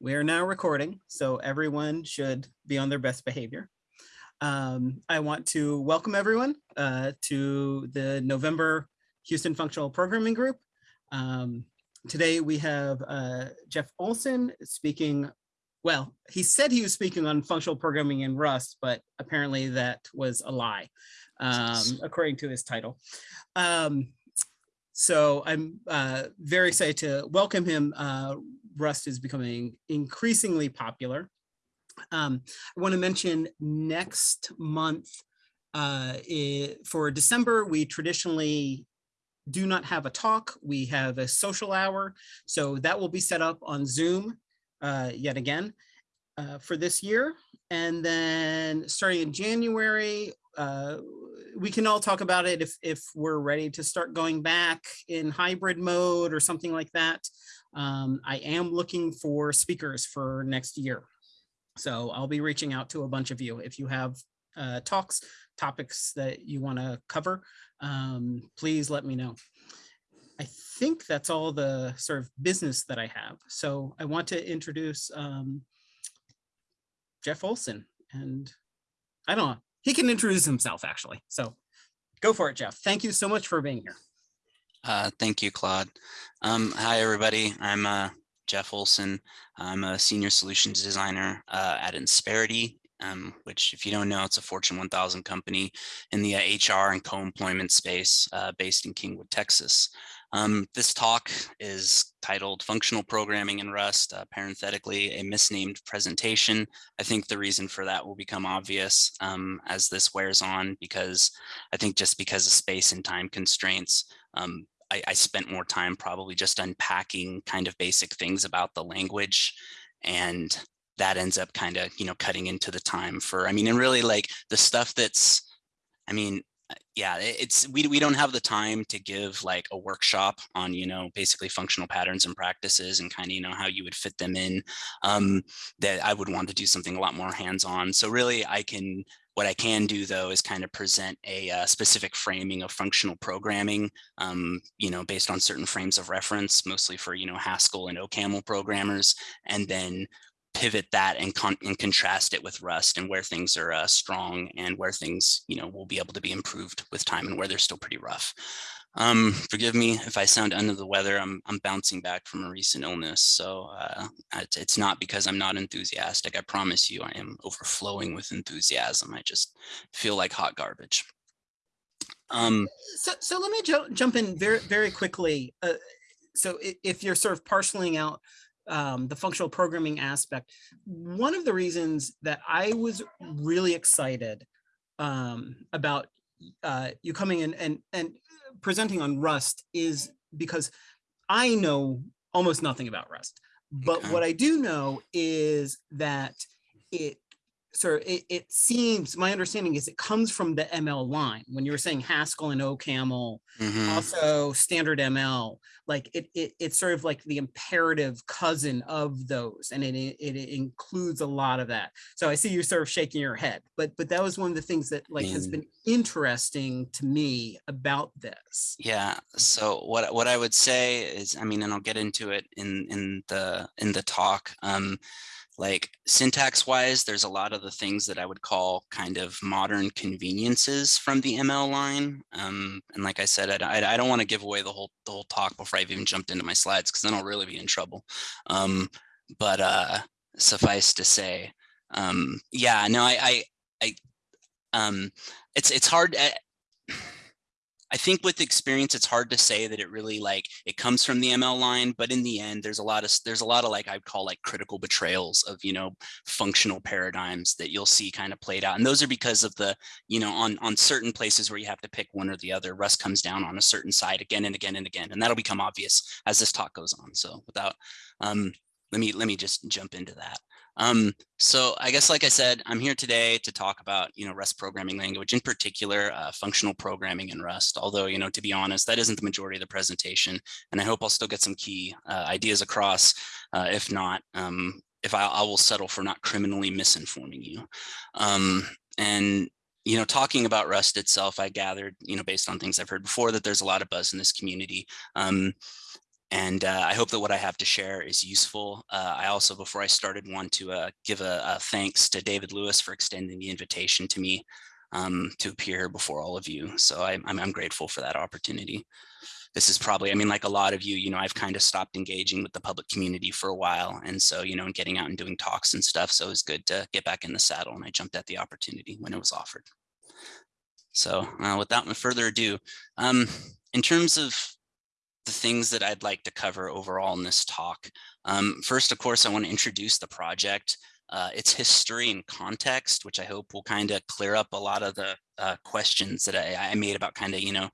we are now recording, so everyone should be on their best behavior. Um, I want to welcome everyone uh, to the November Houston Functional Programming Group. Um, today we have uh, Jeff Olson speaking. Well, he said he was speaking on functional programming in Rust, but apparently that was a lie, um, according to his title. Um, so I'm uh, very excited to welcome him. Uh, Rust is becoming increasingly popular. Um, I want to mention next month uh, it, for December, we traditionally do not have a talk. We have a social hour. So that will be set up on Zoom uh, yet again uh, for this year. And then starting in January, uh, we can all talk about it if, if we're ready to start going back in hybrid mode or something like that. Um, I am looking for speakers for next year. So I'll be reaching out to a bunch of you. If you have uh, talks, topics that you want to cover, um, please let me know. I think that's all the sort of business that I have. So I want to introduce um, Jeff Olson and I don't know, he can introduce himself actually. So go for it, Jeff. Thank you so much for being here. Uh, thank you, Claude. Um, hi, everybody. I'm uh, Jeff Olson. I'm a senior solutions designer uh, at Insperity, um, which if you don't know, it's a Fortune 1000 company in the HR and co-employment space uh, based in Kingwood, Texas. Um, this talk is titled Functional Programming in Rust, uh, parenthetically a misnamed presentation. I think the reason for that will become obvious um, as this wears on because I think just because of space and time constraints, um, I, I spent more time probably just unpacking kind of basic things about the language and that ends up kind of, you know, cutting into the time for, I mean, and really like the stuff that's, I mean, uh, yeah, it's we we don't have the time to give like a workshop on you know basically functional patterns and practices and kind of you know how you would fit them in. Um, that I would want to do something a lot more hands-on. So really, I can what I can do though is kind of present a uh, specific framing of functional programming, um, you know, based on certain frames of reference, mostly for, you know, Haskell and OCaml programmers, and then pivot that and, con and contrast it with Rust and where things are uh, strong and where things, you know, will be able to be improved with time and where they're still pretty rough. Um, forgive me if I sound under the weather. I'm, I'm bouncing back from a recent illness. So uh, it's, it's not because I'm not enthusiastic. I promise you I am overflowing with enthusiasm. I just feel like hot garbage. Um, so, so let me jump in very, very quickly. Uh, so if you're sort of parceling out um, the functional programming aspect. One of the reasons that I was really excited um, about uh, you coming in and, and presenting on Rust is because I know almost nothing about Rust. But okay. what I do know is that it so it, it, seems my understanding is it comes from the ML line when you were saying Haskell and OCaml, mm -hmm. also standard ML, like it, it it's sort of like the imperative cousin of those, and it, it, it includes a lot of that. So I see you sort of shaking your head, but but that was one of the things that like has been interesting to me about this. Yeah. So what what I would say is, I mean, and I'll get into it in in the in the talk. Um, like syntax wise, there's a lot of the things that I would call kind of modern conveniences from the ML line. Um, and like I said, I, I, don't want to give away the whole the whole talk before I've even jumped into my slides because then I'll really be in trouble. Um, but uh, suffice to say, um, yeah, no, I, I, I um, it's it's hard. I, think with experience, it's hard to say that it really like it comes from the ML line, but in the end, there's a lot of there's a lot of like I'd call like critical betrayals of you know functional paradigms that you'll see kind of played out, and those are because of the you know on on certain places where you have to pick one or the other. Rust comes down on a certain side again and again and again, and that'll become obvious as this talk goes on. So without um, let me let me just jump into that. Um, so I guess, like I said, I'm here today to talk about, you know, Rust programming language, in particular, uh, functional programming in Rust. Although, you know, to be honest, that isn't the majority of the presentation. And I hope I'll still get some key uh, ideas across. Uh, if not, um, if I, I, will settle for not criminally misinforming you. Um, and you know, talking about Rust itself, I gathered, you know, based on things I've heard before, that there's a lot of buzz in this community. Um, and uh, I hope that what I have to share is useful. Uh, I also, before I started, want to uh, give a, a, thanks to David Lewis for extending the invitation to me um, to appear before all of you. So I, I'm, I'm grateful for that opportunity. This is probably, I mean, like a lot of you, you know, I've kind of stopped engaging with the public community for a while. And so, you know, and getting out and doing talks and stuff. So it was good to get back in the saddle and I jumped at the opportunity when it was offered. So uh, without further ado, um, in terms of the things that I'd like to cover overall in this talk. Um, first, of course, I want to introduce the project, uh, its history and context, which I hope will kind of clear up a lot of the uh, questions that I, I made about kind of, you know,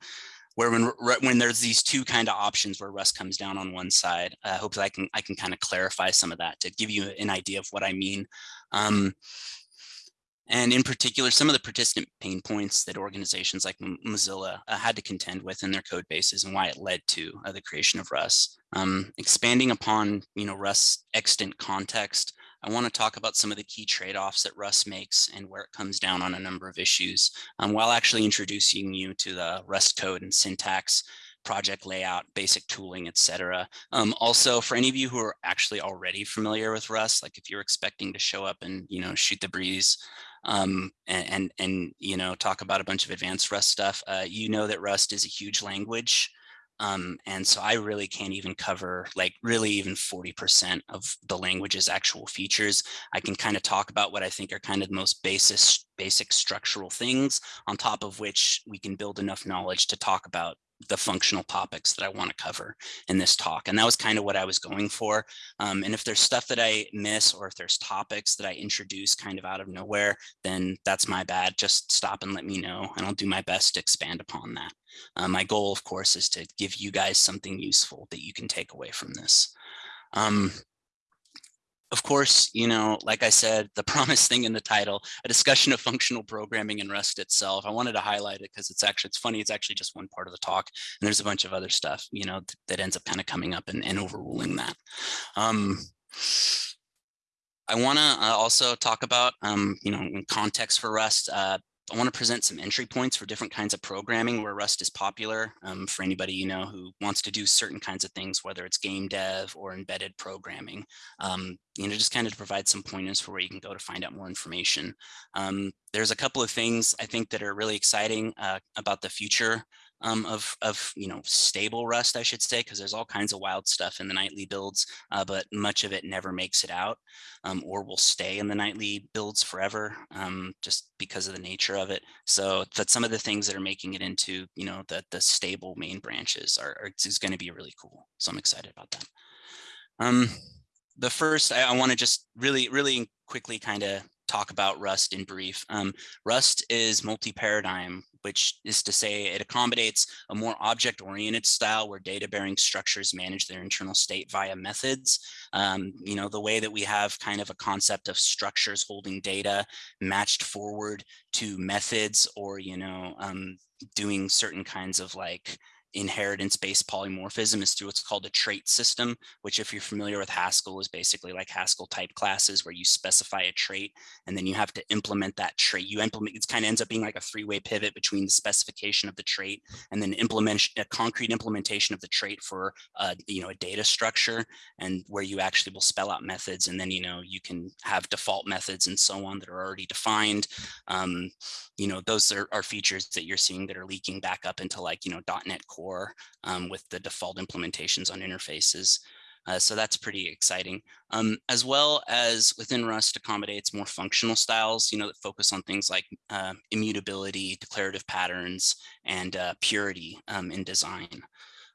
where when when there's these two kind of options where Rust comes down on one side, I hope that I can I can kind of clarify some of that to give you an idea of what I mean. Um, and in particular, some of the participant pain points that organizations like Mozilla uh, had to contend with in their code bases and why it led to uh, the creation of Rust. Um, expanding upon, you know, Rust's extant context, I want to talk about some of the key trade-offs that Rust makes and where it comes down on a number of issues, um, while actually introducing you to the Rust code and syntax, project layout, basic tooling, etc. Um, also, for any of you who are actually already familiar with Rust, like if you're expecting to show up and you know shoot the breeze, um, and, and, and, you know, talk about a bunch of advanced Rust stuff, uh, you know that Rust is a huge language. Um, and so I really can't even cover like really even 40% of the language's actual features. I can kind of talk about what I think are kind of the most basic, basic structural things on top of which we can build enough knowledge to talk about the functional topics that I want to cover in this talk. And that was kind of what I was going for. Um, and if there's stuff that I miss or if there's topics that I introduce kind of out of nowhere, then that's my bad. Just stop and let me know and I'll do my best to expand upon that. Uh, my goal, of course, is to give you guys something useful that you can take away from this. Um, of course, you know, like I said, the promise thing in the title, a discussion of functional programming and Rust itself. I wanted to highlight it because it's actually, it's funny, it's actually just one part of the talk. And there's a bunch of other stuff, you know, th that ends up kind of coming up and, and overruling that. Um, I want to uh, also talk about, um, you know, in context for Rust, uh, I want to present some entry points for different kinds of programming where Rust is popular um, for anybody you know who wants to do certain kinds of things, whether it's game dev or embedded programming. Um, you know, just kind of provide some pointers for where you can go to find out more information. Um, there's a couple of things I think that are really exciting uh, about the future um, of, of, you know, stable Rust, I should say, because there's all kinds of wild stuff in the nightly builds, uh, but much of it never makes it out um, or will stay in the nightly builds forever um, just because of the nature of it. So that some of the things that are making it into, you know, the, the stable main branches are, are is going to be really cool. So I'm excited about that. Um, the first, I, I want to just really, really quickly kind of talk about Rust in brief. Um, Rust is multi-paradigm, which is to say it accommodates a more object-oriented style where data-bearing structures manage their internal state via methods. Um, you know, the way that we have kind of a concept of structures holding data matched forward to methods or, you know, um, doing certain kinds of like inheritance-based polymorphism is through what's called a trait system, which if you're familiar with Haskell is basically like Haskell type classes where you specify a trait and then you have to implement that trait. You implement, it kind of ends up being like a three-way pivot between the specification of the trait and then implement a concrete implementation of the trait for, uh, you know, a data structure and where you actually will spell out methods and then, you know, you can have default methods and so on that are already defined. Um, you know, those are, are features that you're seeing that are leaking back up into like, you know, .NET Core core um, with the default implementations on interfaces. Uh, so that's pretty exciting. Um, as well as within Rust accommodates more functional styles, you know, that focus on things like uh, immutability, declarative patterns, and uh, purity um, in design.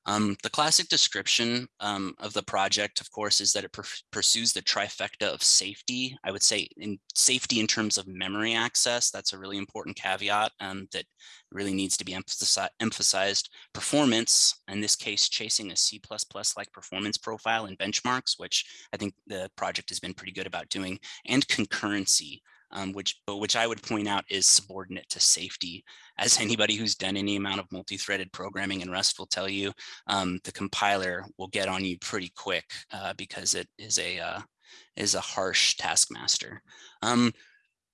Um, the classic description um, of the project, of course, is that it pursues the trifecta of safety. I would say in safety in terms of memory access. That's a really important caveat um, that really needs to be emphasi emphasized. Performance, in this case, chasing a C++-like performance profile and benchmarks, which I think the project has been pretty good about doing, and concurrency, um, which but which I would point out is subordinate to safety. As anybody who's done any amount of multi-threaded programming in Rust will tell you, um, the compiler will get on you pretty quick uh, because it is a uh, is a harsh taskmaster. Um,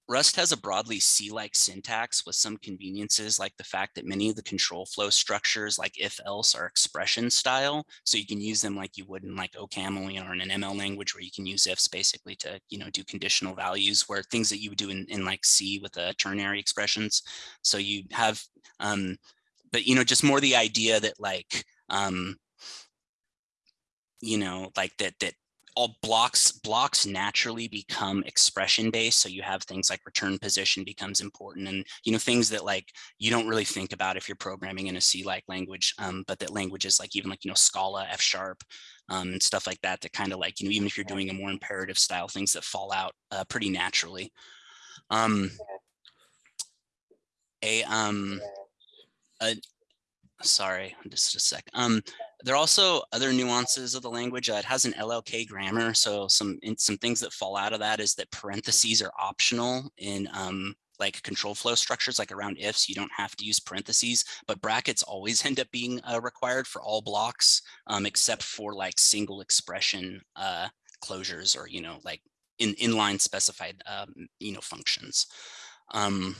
Rust has a broadly C-like syntax with some conveniences like the fact that many of the control flow structures like if else are expression style. So you can use them like you would in like OCaml or in an ML language where you can use ifs basically to you know do conditional values where things that you would do in, in like C with the ternary expressions. So you have um, but you know just more the idea that like um, you know like that that all blocks blocks naturally become expression based. So you have things like return position becomes important and you know things that like you don't really think about if you're programming in a c like language um, but that languages like even like you know scala f sharp um, and stuff like that that kind of like you know even if you're doing a more imperative style things that fall out uh, pretty naturally. Um a um a, sorry, just a sec. Um, there are also other nuances of the language. Uh, it has an LLK grammar, so some some things that fall out of that is that parentheses are optional in um, like control flow structures, like around ifs, you don't have to use parentheses, but brackets always end up being uh, required for all blocks, um, except for like single expression uh, closures or, you know, like in inline specified, um, you know, functions. Um,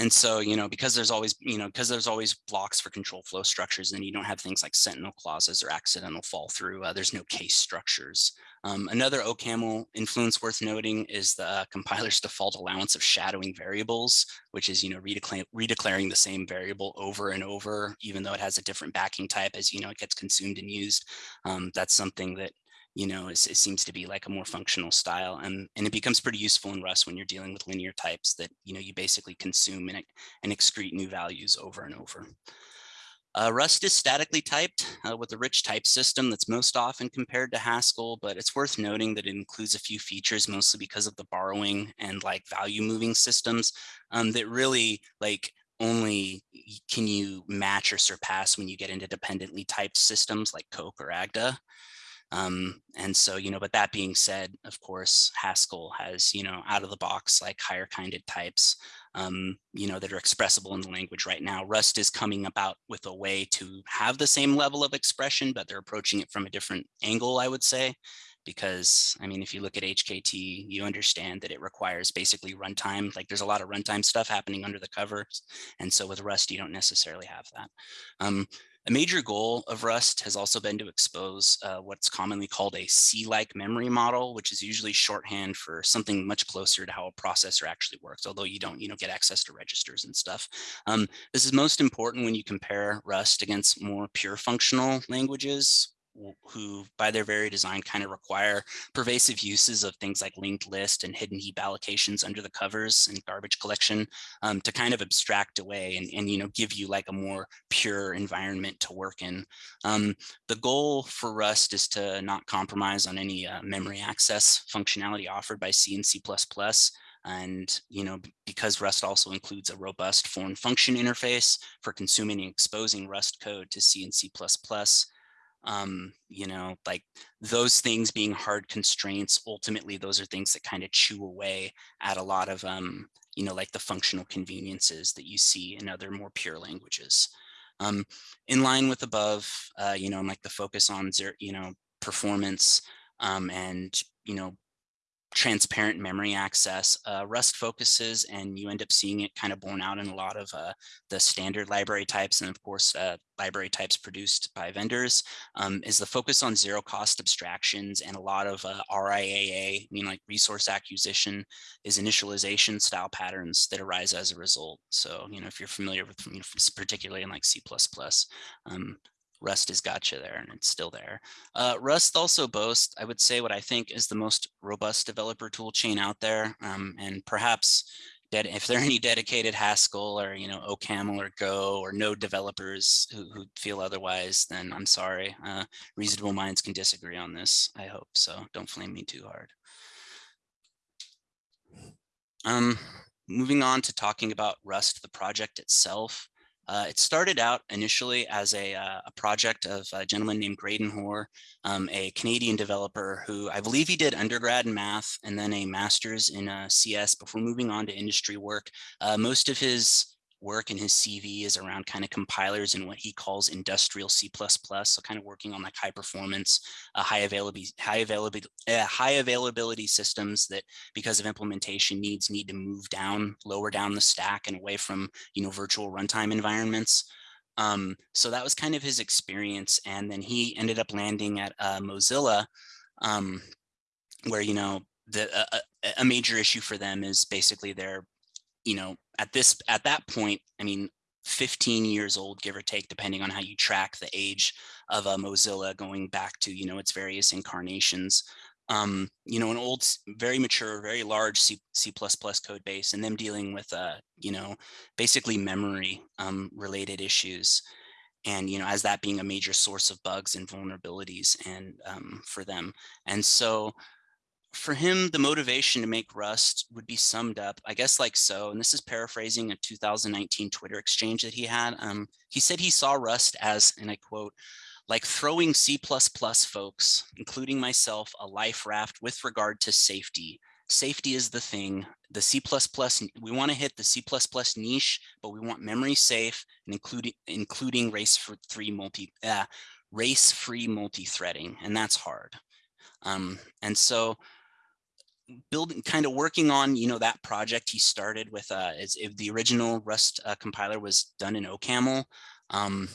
and so, you know, because there's always, you know, because there's always blocks for control flow structures and you don't have things like sentinel clauses or accidental fall through, uh, there's no case structures. Um, another OCaml influence worth noting is the uh, compiler's default allowance of shadowing variables, which is, you know, redeclaring, redeclaring the same variable over and over, even though it has a different backing type as, you know, it gets consumed and used. Um, that's something that you know, it seems to be like a more functional style. And, and it becomes pretty useful in Rust when you're dealing with linear types that, you know, you basically consume and, and excrete new values over and over. Uh, Rust is statically typed uh, with a rich type system that's most often compared to Haskell, but it's worth noting that it includes a few features, mostly because of the borrowing and like value moving systems um, that really like only can you match or surpass when you get into dependently typed systems like Coq or Agda. Um, and so, you know, but that being said, of course, Haskell has, you know, out of the box, like higher kinded types, um, you know, that are expressible in the language right now. Rust is coming about with a way to have the same level of expression, but they're approaching it from a different angle, I would say because I mean, if you look at HKT, you understand that it requires basically runtime. Like there's a lot of runtime stuff happening under the covers. And so with Rust, you don't necessarily have that. Um, a major goal of Rust has also been to expose uh, what's commonly called a C-like memory model, which is usually shorthand for something much closer to how a processor actually works, although you don't you know, get access to registers and stuff. Um, this is most important when you compare Rust against more pure functional languages who by their very design kind of require pervasive uses of things like linked list and hidden heap allocations under the covers and garbage collection um, to kind of abstract away and, and you know give you like a more pure environment to work in. Um, the goal for Rust is to not compromise on any uh, memory access functionality offered by C and C++. And, you know, because Rust also includes a robust foreign function interface for consuming and exposing Rust code to C and C++, um, you know, like those things being hard constraints, ultimately, those are things that kind of chew away at a lot of, um, you know, like the functional conveniences that you see in other more pure languages. Um, in line with above, uh, you know, like the focus on you know, performance um, and, you know, transparent memory access. Uh, Rust focuses and you end up seeing it kind of borne out in a lot of uh, the standard library types and of course uh, library types produced by vendors um, is the focus on zero cost abstractions and a lot of uh, RIAA, I mean like resource acquisition is initialization style patterns that arise as a result. So, you know, if you're familiar with, you know, particularly in like C++, um, Rust has got you there and it's still there. Uh, Rust also boasts, I would say what I think is the most robust developer tool chain out there. Um, and perhaps if there are any dedicated Haskell or, you know, OCaml or Go or Node developers who, who feel otherwise, then I'm sorry. Uh, reasonable minds can disagree on this, I hope. So don't flame me too hard. Um, moving on to talking about Rust, the project itself. Uh, it started out initially as a, uh, a, project of a gentleman named Graydon Hoare, um, a Canadian developer who I believe he did undergrad in math and then a master's in uh, CS before moving on to industry work. Uh, most of his work in his CV is around kind of compilers and what he calls industrial C++. So kind of working on like high performance, uh, high availability, high availability, uh, high availability systems that because of implementation needs need to move down, lower down the stack and away from, you know, virtual runtime environments. Um, so that was kind of his experience. And then he ended up landing at uh, Mozilla, um, where, you know, the, uh, a major issue for them is basically their, you know, at this at that point, I mean, 15 years old, give or take, depending on how you track the age of uh, Mozilla going back to, you know, its various incarnations. Um, you know, an old, very mature, very large C, C++ code base and them dealing with, uh, you know, basically memory um, related issues. And, you know, as that being a major source of bugs and vulnerabilities and um, for them. And so for him, the motivation to make Rust would be summed up, I guess, like so. And this is paraphrasing a 2019 Twitter exchange that he had. Um, he said he saw Rust as, and I quote, like throwing C++ folks, including myself, a life raft with regard to safety. Safety is the thing. The C++, we want to hit the C++ niche, but we want memory safe and including including race-free multi uh, race-free multi-threading, and that's hard. Um, and so building kind of working on you know that project he started with uh is if the original rust uh, compiler was done in ocaml um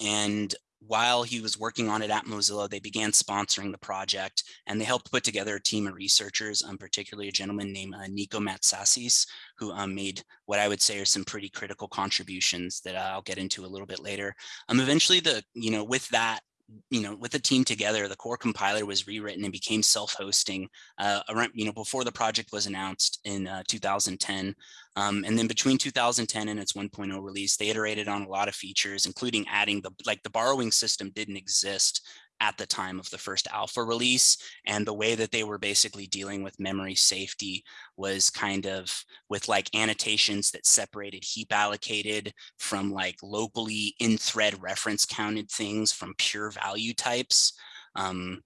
and while he was working on it at Mozilla, they began sponsoring the project and they helped put together a team of researchers, um, particularly a gentleman named uh, Niko Matsakis, who um, made what I would say are some pretty critical contributions that I'll get into a little bit later. Um, eventually, the you know with that you know, with the team together, the core compiler was rewritten and became self-hosting uh, around, you know, before the project was announced in uh, 2010. Um, and then between 2010 and its 1.0 release, they iterated on a lot of features, including adding the, like the borrowing system didn't exist at the time of the first alpha release. And the way that they were basically dealing with memory safety was kind of with like annotations that separated heap allocated from like locally in thread reference counted things from pure value types. Um,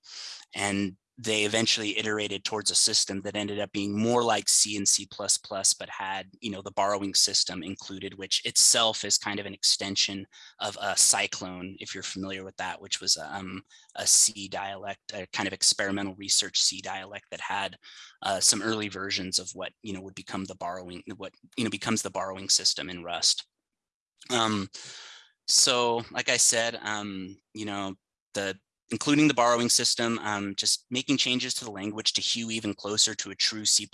and they eventually iterated towards a system that ended up being more like C and C++, but had, you know, the borrowing system included, which itself is kind of an extension of a Cyclone, if you're familiar with that, which was um, a C dialect, a kind of experimental research C dialect that had uh, some early versions of what, you know, would become the borrowing, what, you know, becomes the borrowing system in Rust. Um, so like I said, um, you know, the including the borrowing system, um, just making changes to the language to hew even closer to a true C++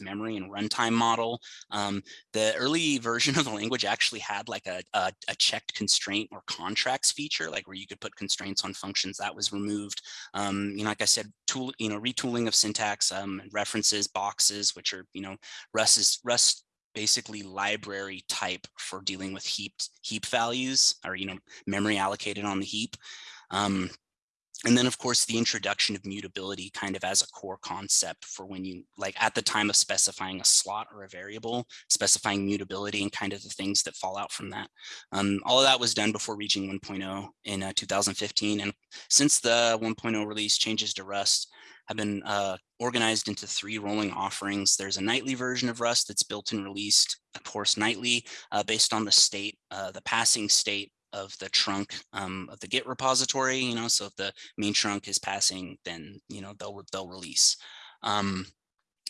memory and runtime model. Um, the early version of the language actually had like a, a, a, checked constraint or contracts feature, like where you could put constraints on functions that was removed. Um, you know, like I said, tool, you know, retooling of syntax, um, references, boxes, which are, you know, Rust is Rust basically library type for dealing with heaped heap values or, you know, memory allocated on the heap. And then of course the introduction of mutability kind of as a core concept for when you like at the time of specifying a slot or a variable specifying mutability and kind of the things that fall out from that um, all of that was done before reaching 1.0 in uh, 2015 and since the 1.0 release changes to rust have been uh, organized into three rolling offerings. There's a nightly version of Rust that's built and released, of course, nightly uh, based on the state, uh, the passing state of the trunk um, of the Git repository, you know, so if the main trunk is passing, then, you know, they'll, they'll release. Um,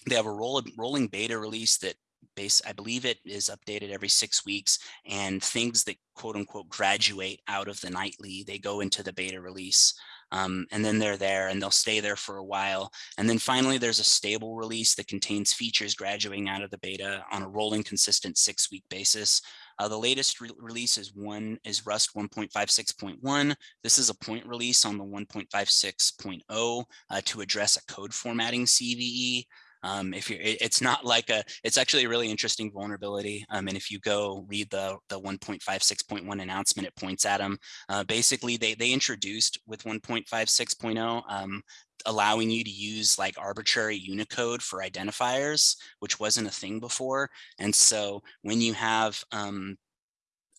they have a roll, rolling beta release that base, I believe it is updated every six weeks and things that quote unquote graduate out of the nightly, they go into the beta release. Um, and then they're there and they'll stay there for a while. And then finally, there's a stable release that contains features graduating out of the beta on a rolling consistent six week basis. Uh, the latest re release is one is Rust 1.56.1. This is a point release on the 1.56.0 uh, to address a code formatting CVE. Um, if you're, it, it's not like a, it's actually a really interesting vulnerability. Um, and if you go read the the 1.56.1 announcement, it points at them. Uh, basically, they they introduced with 1.56.0 um, allowing you to use like arbitrary Unicode for identifiers, which wasn't a thing before. And so when you have um,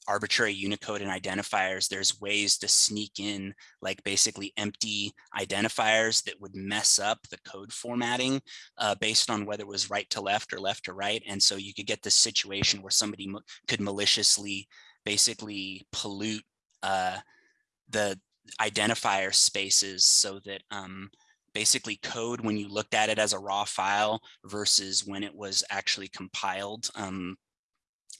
arbitrary Unicode and identifiers, there's ways to sneak in like basically empty identifiers that would mess up the code formatting uh, based on whether it was right to left or left to right. And so you could get this situation where somebody could maliciously basically pollute uh, the identifier spaces so that um, basically code when you looked at it as a raw file versus when it was actually compiled um,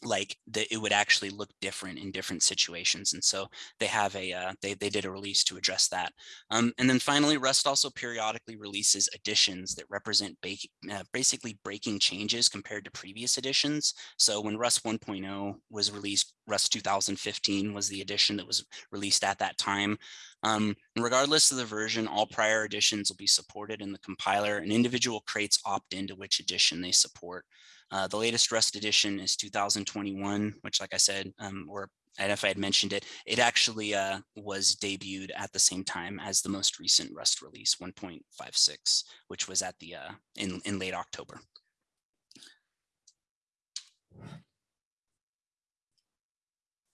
like that it would actually look different in different situations and so they have a uh, they, they did a release to address that. Um, and then finally rust also periodically releases additions that represent uh, basically breaking changes compared to previous editions. So when rust 1.0 was released rust 2015 was the edition that was released at that time. Um, regardless of the version all prior editions will be supported in the compiler and individual crates opt into which edition they support uh, the latest Rust edition is 2021, which like I said, um, or and if I had mentioned it, it actually uh, was debuted at the same time as the most recent Rust release 1.56, which was at the uh, in, in late October.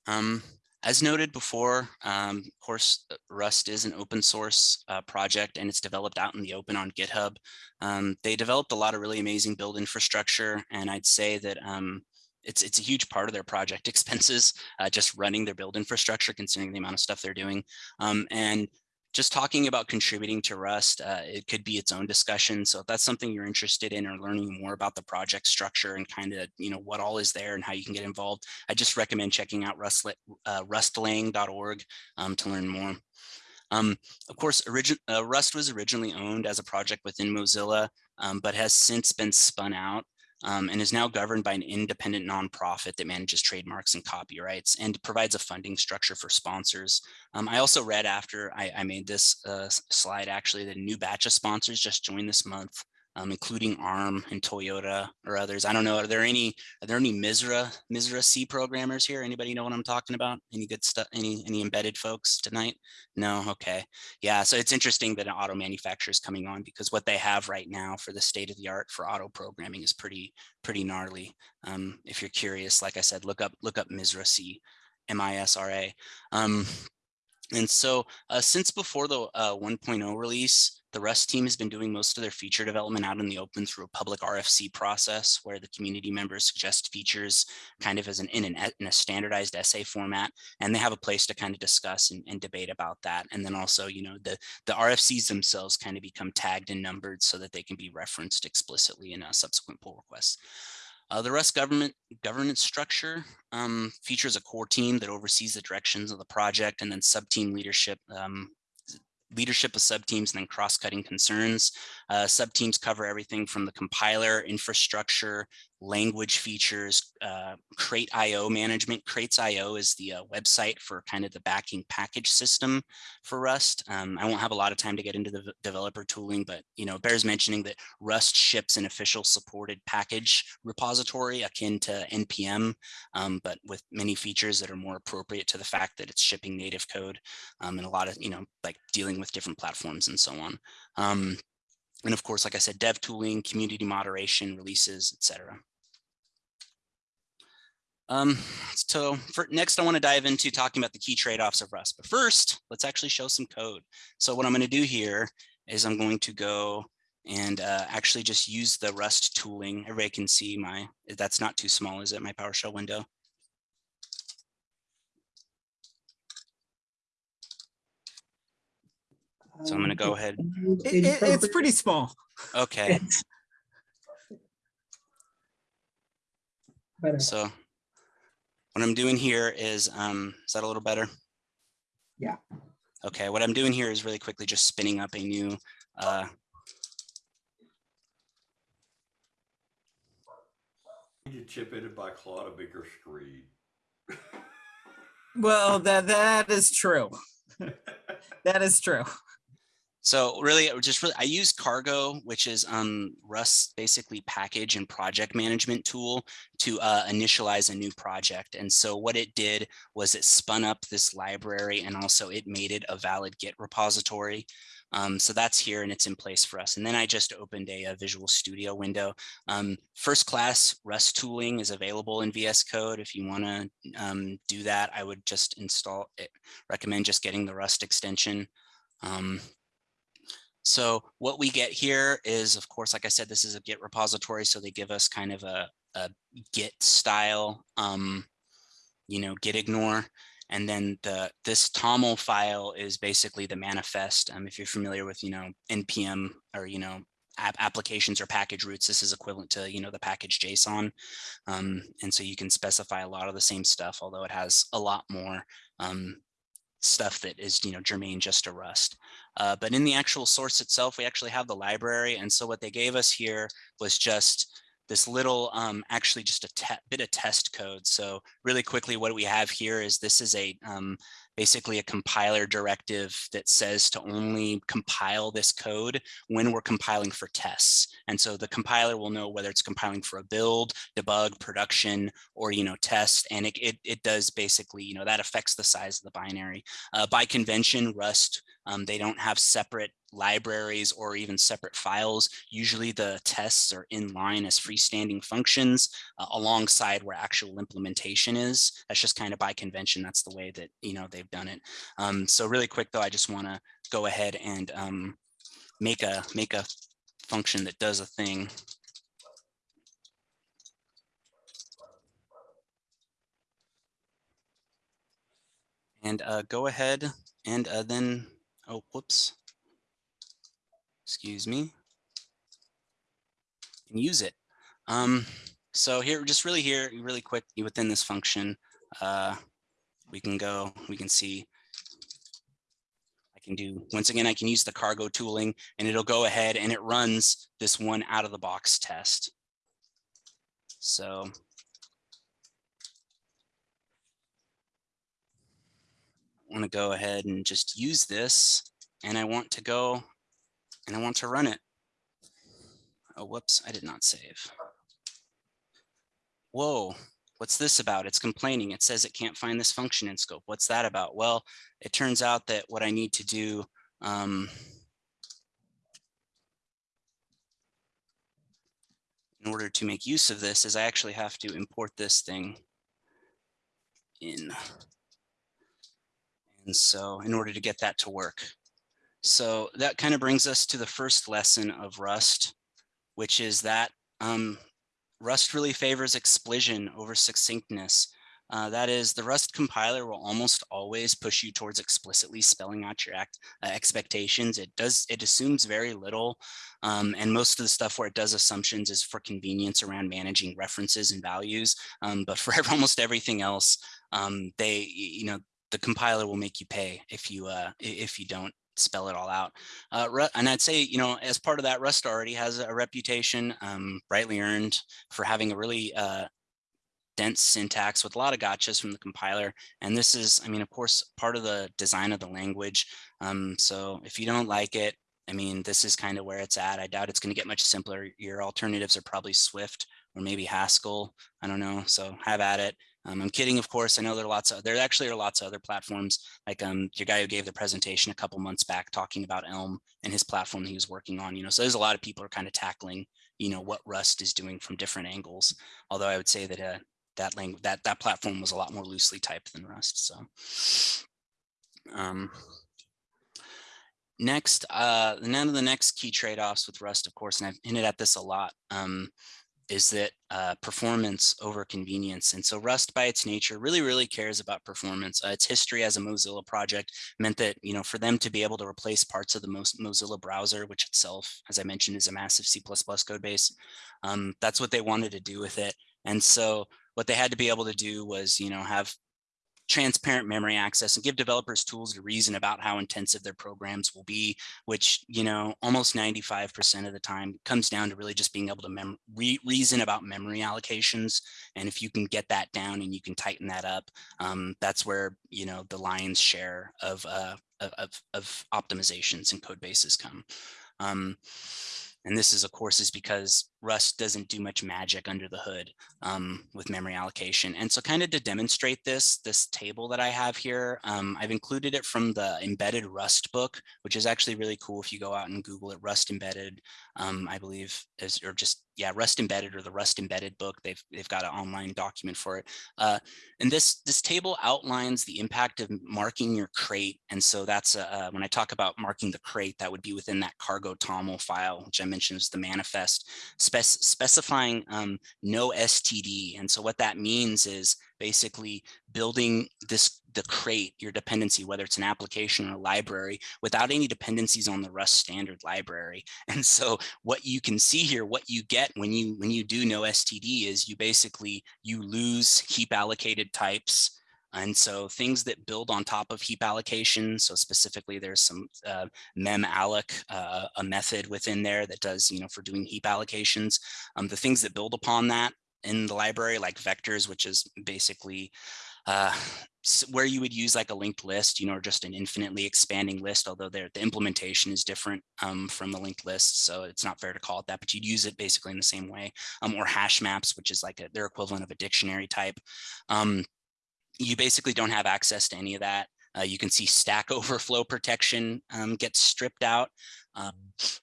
Um, as noted before, um, of course, uh, Rust is an open source uh, project and it's developed out in the open on GitHub. Um, they developed a lot of really amazing build infrastructure. And I'd say that um, it's, it's a huge part of their project expenses, uh, just running their build infrastructure, considering the amount of stuff they're doing. Um, and just talking about contributing to Rust, uh, it could be its own discussion. So if that's something you're interested in or learning more about the project structure and kind of, you know, what all is there and how you can get involved, I just recommend checking out rust, uh, rustlang.org um, to learn more. Um, of course, uh, Rust was originally owned as a project within Mozilla, um, but has since been spun out um, and is now governed by an independent nonprofit that manages trademarks and copyrights and provides a funding structure for sponsors. Um, I also read after I, I made this uh, slide actually that a new batch of sponsors just joined this month um, including ARM and Toyota or others. I don't know. Are there any are there any Misra Misra C programmers here? Anybody know what I'm talking about? Any good stuff? Any any embedded folks tonight? No. Okay. Yeah. So it's interesting that an auto manufacturer is coming on because what they have right now for the state of the art for auto programming is pretty pretty gnarly. Um, if you're curious, like I said, look up look up Misra C, M I S R A. Um, and so uh, since before the uh, 1.0 release, the Rust team has been doing most of their feature development out in the open through a public RFC process where the community members suggest features kind of as an in, an, in a standardized essay format. And they have a place to kind of discuss and, and debate about that. And then also, you know, the, the RFCs themselves kind of become tagged and numbered so that they can be referenced explicitly in a subsequent pull requests. Uh, the Rust government governance structure um, features a core team that oversees the directions of the project and then sub-team leadership um, leadership of subteams and then cross-cutting concerns. Uh, subteams cover everything from the compiler, infrastructure, language features, uh, Crate IO management. Crates IO is the uh, website for kind of the backing package system for Rust. Um, I won't have a lot of time to get into the developer tooling, but you know, bears mentioning that Rust ships an official supported package repository akin to NPM, um, but with many features that are more appropriate to the fact that it's shipping native code um, and a lot of, you know, like dealing with different platforms and so on. And of course, like I said, dev tooling, community moderation, releases, etc. Um, so for next, I want to dive into talking about the key trade-offs of Rust. But first, let's actually show some code. So what I'm going to do here is I'm going to go and uh, actually just use the Rust tooling. Everybody can see my, that's not too small, is it, my PowerShell window? So I'm going to go um, ahead. It, it, it's pretty small. Okay. so what I'm doing here is, um, is that a little better? Yeah. Okay, what I'm doing here is really quickly just spinning up a new uh, You chip it by Claude a bigger screen. well, that that is true. that is true. So really, just really, I use Cargo, which is um, Rust basically package and project management tool to uh, initialize a new project. And so what it did was it spun up this library and also it made it a valid Git repository. Um, so that's here and it's in place for us. And then I just opened a, a Visual Studio window. Um, first class Rust tooling is available in VS Code. If you want to um, do that, I would just install it. Recommend just getting the Rust extension. So what we get here is, of course, like I said, this is a Git repository. So they give us kind of a, a Git style, um, you know, Git ignore. And then the this TOML file is basically the manifest. Um, if you're familiar with, you know, NPM or, you know, app applications or package routes, this is equivalent to, you know, the package JSON. Um, and so you can specify a lot of the same stuff, although it has a lot more um, stuff that is, you know, germane just to Rust. Uh, but in the actual source itself, we actually have the library. And so what they gave us here was just this little um, actually just a bit of test code. So really quickly, what we have here is this is a um, basically a compiler directive that says to only compile this code when we're compiling for tests. And so the compiler will know whether it's compiling for a build, debug, production, or, you know, test. And it, it, it does basically, you know, that affects the size of the binary. Uh, by convention, Rust, um, they don't have separate libraries or even separate files. Usually the tests are in line as freestanding functions uh, alongside where actual implementation is. That's just kind of by convention. That's the way that, you know, they've done it. Um, so really quick though, I just want to go ahead and um, make a make a function that does a thing. And uh, go ahead and uh, then, oh, whoops excuse me, and use it. Um, so here, just really here, really quick within this function, uh, we can go, we can see, I can do, once again, I can use the cargo tooling and it'll go ahead and it runs this one out of the box test. So want to go ahead and just use this and I want to go and I want to run it. Oh, whoops, I did not save. Whoa, what's this about? It's complaining. It says it can't find this function in scope. What's that about? Well, it turns out that what I need to do um, in order to make use of this is I actually have to import this thing in. And so in order to get that to work, so that kind of brings us to the first lesson of Rust, which is that um, Rust really favors explicit over succinctness. Uh, that is, the Rust compiler will almost always push you towards explicitly spelling out your act, uh, expectations. It does, it assumes very little, um, and most of the stuff where it does assumptions is for convenience around managing references and values. Um, but for almost everything else, um, they, you know, the compiler will make you pay if you uh, if you don't spell it all out. Uh, and I'd say, you know, as part of that, Rust already has a reputation, um, rightly earned, for having a really uh, dense syntax with a lot of gotchas from the compiler. And this is, I mean, of course, part of the design of the language. Um, so if you don't like it, I mean, this is kind of where it's at. I doubt it's going to get much simpler. Your alternatives are probably Swift or maybe Haskell. I don't know. So have at it. Um, I'm kidding, of course. I know there are lots of there actually are lots of other platforms like um, your guy who gave the presentation a couple months back talking about Elm and his platform he was working on. You know, so there's a lot of people are kind of tackling you know what Rust is doing from different angles. Although I would say that uh, that language that that platform was a lot more loosely typed than Rust. So. Um, next, uh, none of the next key trade-offs with Rust, of course, and I've hinted at this a lot, um, is that uh, performance over convenience. And so Rust by its nature really, really cares about performance. Uh, its history as a Mozilla project meant that, you know, for them to be able to replace parts of the most Mozilla browser, which itself, as I mentioned, is a massive C++ code base, um, that's what they wanted to do with it. And so what they had to be able to do was, you know, have transparent memory access and give developers tools to reason about how intensive their programs will be, which, you know, almost 95% of the time comes down to really just being able to re reason about memory allocations. And if you can get that down and you can tighten that up, um, that's where, you know, the lion's share of, uh, of, of optimizations and code bases come. Um, and this is, of course, is because Rust doesn't do much magic under the hood um, with memory allocation. And so kind of to demonstrate this, this table that I have here, um, I've included it from the embedded Rust book, which is actually really cool if you go out and Google it, Rust embedded, um, I believe, is, or just, yeah, Rust embedded or the Rust embedded book. They've, they've got an online document for it. Uh, and this, this table outlines the impact of marking your crate. And so that's when I talk about marking the crate, that would be within that cargo TOML file, which I mentioned is the manifest spec specifying um, no STD. And so what that means is basically building this the crate, your dependency, whether it's an application or a library, without any dependencies on the Rust standard library. And so what you can see here, what you get when you when you do no STD is you basically you lose heap allocated types and so things that build on top of heap allocation, so specifically there's some uh, memalloc, uh, a method within there that does, you know, for doing heap allocations. Um, the things that build upon that in the library, like vectors, which is basically uh, where you would use like a linked list, you know, or just an infinitely expanding list, although the implementation is different um, from the linked list. So it's not fair to call it that, but you'd use it basically in the same way. Um, or hash maps, which is like a, their equivalent of a dictionary type. Um, you basically don't have access to any of that. Uh, you can see stack overflow protection um, gets stripped out. Um,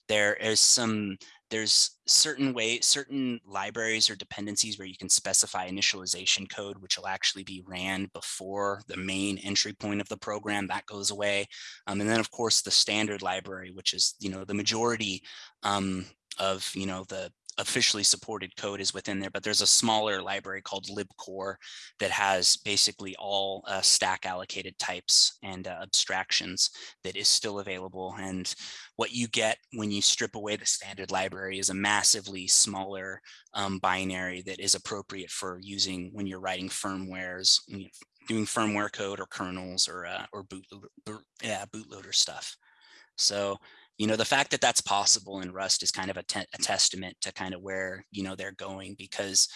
there is some, there's certain way, certain libraries or dependencies where you can specify initialization code, which will actually be ran before the main entry point of the program that goes away. Um, and then of course the standard library, which is, you know, the majority um, of, you know, the officially supported code is within there, but there's a smaller library called libcore that has basically all uh, stack allocated types and uh, abstractions that is still available. And what you get when you strip away the standard library is a massively smaller um, binary that is appropriate for using when you're writing firmwares, you know, doing firmware code or kernels or uh, or boot, boot, yeah, bootloader stuff. So you know, the fact that that's possible in Rust is kind of a, a testament to kind of where, you know, they're going because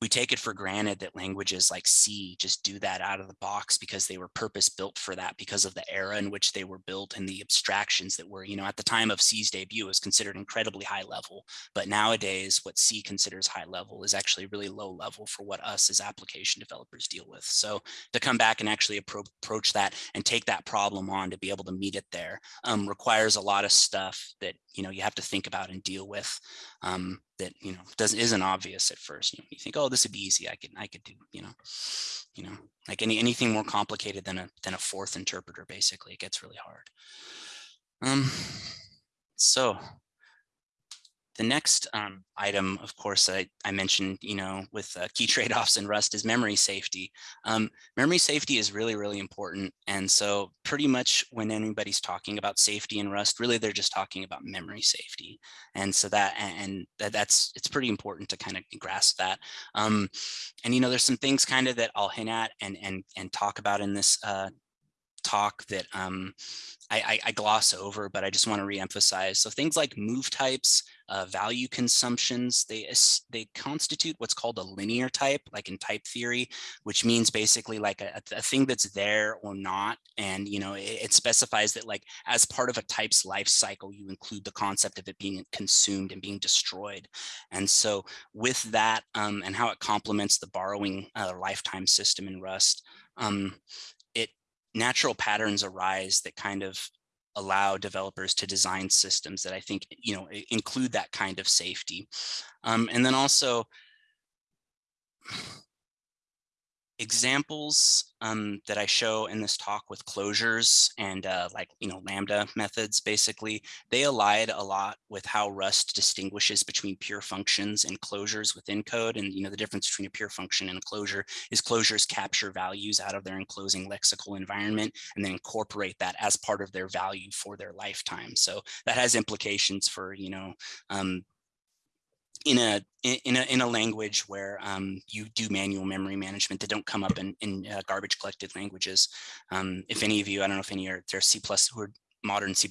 we take it for granted that languages like C just do that out of the box because they were purpose built for that because of the era in which they were built and the abstractions that were, you know, at the time of C's debut was considered incredibly high level. But nowadays, what C considers high level is actually really low level for what us as application developers deal with. So to come back and actually appro approach that and take that problem on to be able to meet it there um, requires a lot of stuff that, you know, you have to think about and deal with um, that you know doesn't isn't obvious at first. You, know, you think, oh, this would be easy. I could I could do you know, you know, like any anything more complicated than a than a Forth interpreter. Basically, it gets really hard. Um, so the next um, item, of course, I, I mentioned, you know, with uh, key trade-offs in Rust is memory safety. Um, memory safety is really, really important. And so pretty much when anybody's talking about safety in Rust, really they're just talking about memory safety. And so that, and that, that's, it's pretty important to kind of grasp that. Um, and, you know, there's some things kind of that I'll hint at and, and, and talk about in this uh, talk that um, I, I, I, gloss over, but I just want to reemphasize. So things like move types, uh, value consumptions, they, they constitute what's called a linear type, like in type theory, which means basically like a, a thing that's there or not. And, you know, it, it, specifies that like as part of a type's life cycle, you include the concept of it being consumed and being destroyed. And so with that um, and how it complements the borrowing uh, lifetime system in Rust, um, natural patterns arise that kind of allow developers to design systems that I think, you know, include that kind of safety. Um, and then also examples um, that I show in this talk with closures and uh, like, you know, Lambda methods, basically, they allied a lot with how Rust distinguishes between pure functions and closures within code. And, you know, the difference between a pure function and a closure is closures capture values out of their enclosing lexical environment and then incorporate that as part of their value for their lifetime. So that has implications for, you know, um, in a in a in a language where um, you do manual memory management that don't come up in in uh, garbage collected languages. Um, if any of you, I don't know if any are there C plus who are modern C++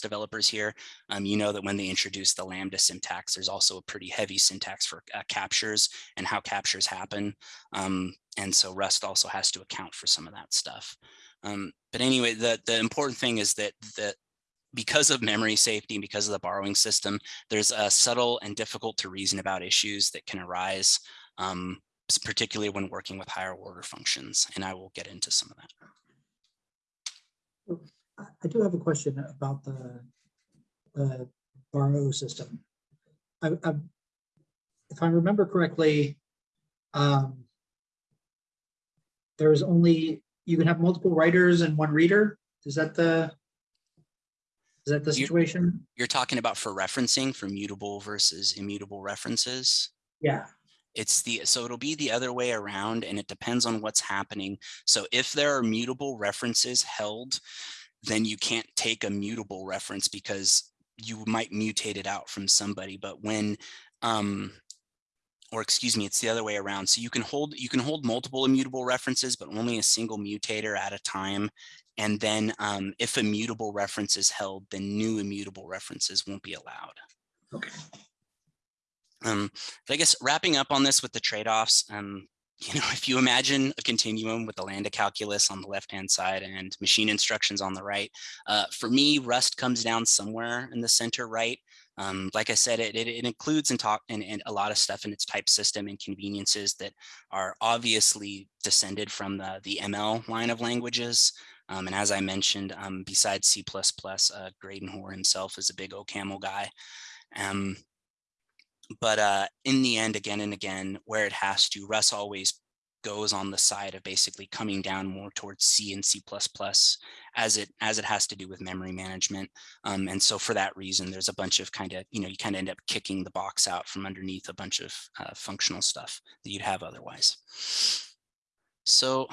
developers here, um, you know that when they introduce the Lambda syntax, there's also a pretty heavy syntax for uh, captures and how captures happen. Um, and so Rust also has to account for some of that stuff. Um, but anyway, the, the important thing is that the, because of memory safety, and because of the borrowing system, there's a subtle and difficult to reason about issues that can arise, um, particularly when working with higher order functions. And I will get into some of that. I I do have a question about the, the borrow system. I, I, if I remember correctly, um, there's only, you can have multiple writers and one reader? Is that the, is that the You- situation? You're talking about for referencing for mutable versus immutable references. Yeah, It's the, so it'll be the other way around and it depends on what's happening. So if there are mutable references held, then you can't take a mutable reference because you might mutate it out from somebody. But when, um, or excuse me, it's the other way around. So you can hold, you can hold multiple immutable references, but only a single mutator at a time. And then um, if a mutable reference is held, then new immutable references won't be allowed. okay. Um, but I guess wrapping up on this with the trade-offs, um, you know, if you imagine a continuum with the lambda calculus on the left-hand side and machine instructions on the right, uh, for me, Rust comes down somewhere in the center right. Um, like I said, it, it, it includes and talk and, and a lot of stuff in its type system and conveniences that are obviously descended from the, the ML line of languages. Um, and as I mentioned, um, besides C++, uh, Graydon Hoare himself is a big OCaml guy. Um, but uh, in the end, again and again, where it has to, Rust always goes on the side of basically coming down more towards C and C++ as it as it has to do with memory management. Um, and so for that reason, there's a bunch of kind of, you know, you kind of end up kicking the box out from underneath a bunch of uh, functional stuff that you'd have otherwise. So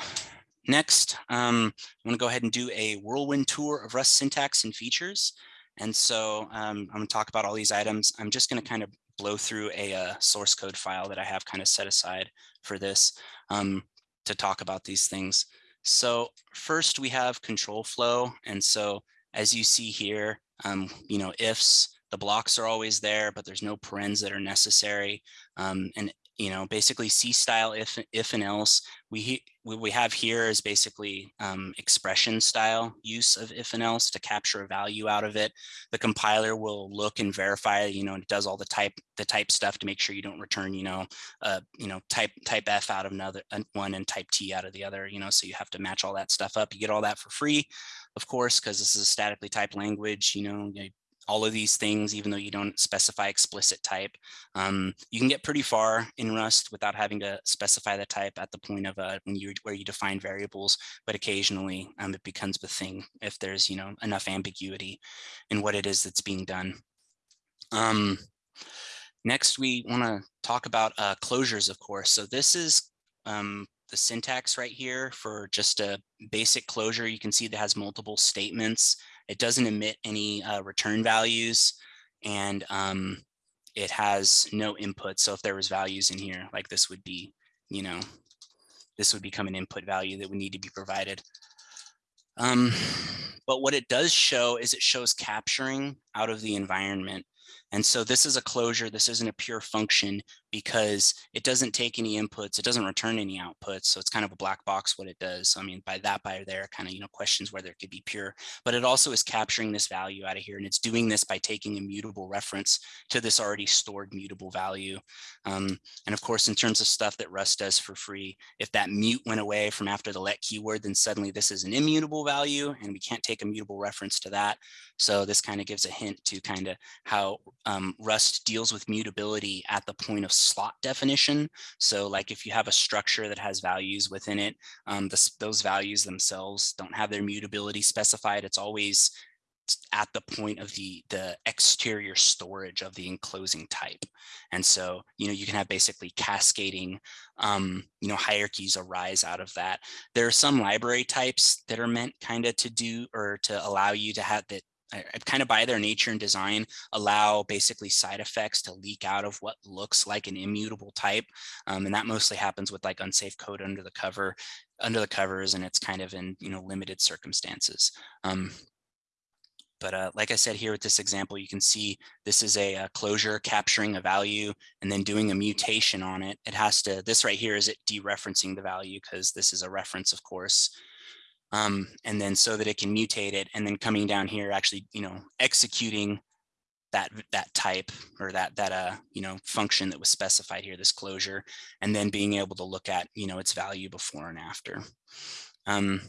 next, um, I want to go ahead and do a whirlwind tour of Rust syntax and features. And so um, I'm going to talk about all these items. I'm just going to kind of blow through a uh, source code file that I have kind of set aside for this um, to talk about these things. So first we have control flow. And so as you see here, um, you know, ifs, the blocks are always there, but there's no parens that are necessary. Um, and, you know, basically C style if, if and else. We, what we have here is basically um, expression style use of if and else to capture a value out of it the compiler will look and verify, you know, and it does all the type, the type stuff to make sure you don't return, you know, uh, you know, type, type F out of another one and type T out of the other, you know, so you have to match all that stuff up. You get all that for free, of course, because this is a statically typed language, you know, you- all of these things, even though you don't specify explicit type. Um, you can get pretty far in Rust without having to specify the type at the point of uh, when you where you define variables, but occasionally um, it becomes the thing if there's you know enough ambiguity in what it is that's being done. Um, next, we want to talk about uh, closures, of course. So this is um, the syntax right here for just a basic closure. You can see that has multiple statements. It doesn't emit any uh, return values and um, it has no input. So if there was values in here, like this would be, you know, this would become an input value that would need to be provided. Um, but what it does show is it shows capturing out of the environment. And so this is a closure. This isn't a pure function because it doesn't take any inputs. It doesn't return any outputs. So it's kind of a black box what it does. So, I mean, by that by there kind of, you know, questions whether it could be pure, but it also is capturing this value out of here. And it's doing this by taking a mutable reference to this already stored mutable value. Um, and of course, in terms of stuff that Rust does for free, if that mute went away from after the let keyword, then suddenly this is an immutable value and we can't take a mutable reference to that. So this kind of gives a hint to kind of how um, Rust deals with mutability at the point of slot definition. So like if you have a structure that has values within it, um, those values themselves don't have their mutability specified. It's always at the point of the the exterior storage of the enclosing type and so you know you can have basically cascading um you know hierarchies arise out of that there are some library types that are meant kind of to do or to allow you to have that kind of by their nature and design allow basically side effects to leak out of what looks like an immutable type um, and that mostly happens with like unsafe code under the cover under the covers and it's kind of in you know limited circumstances um, but uh, like I said here with this example, you can see this is a, a, closure capturing a value and then doing a mutation on it. It has to, this right here is it dereferencing the value because this is a reference, of course. Um, and then so that it can mutate it and then coming down here, actually, you know, executing that that type or that that uh you know function that was specified here this closure and then being able to look at you know its value before and after. Um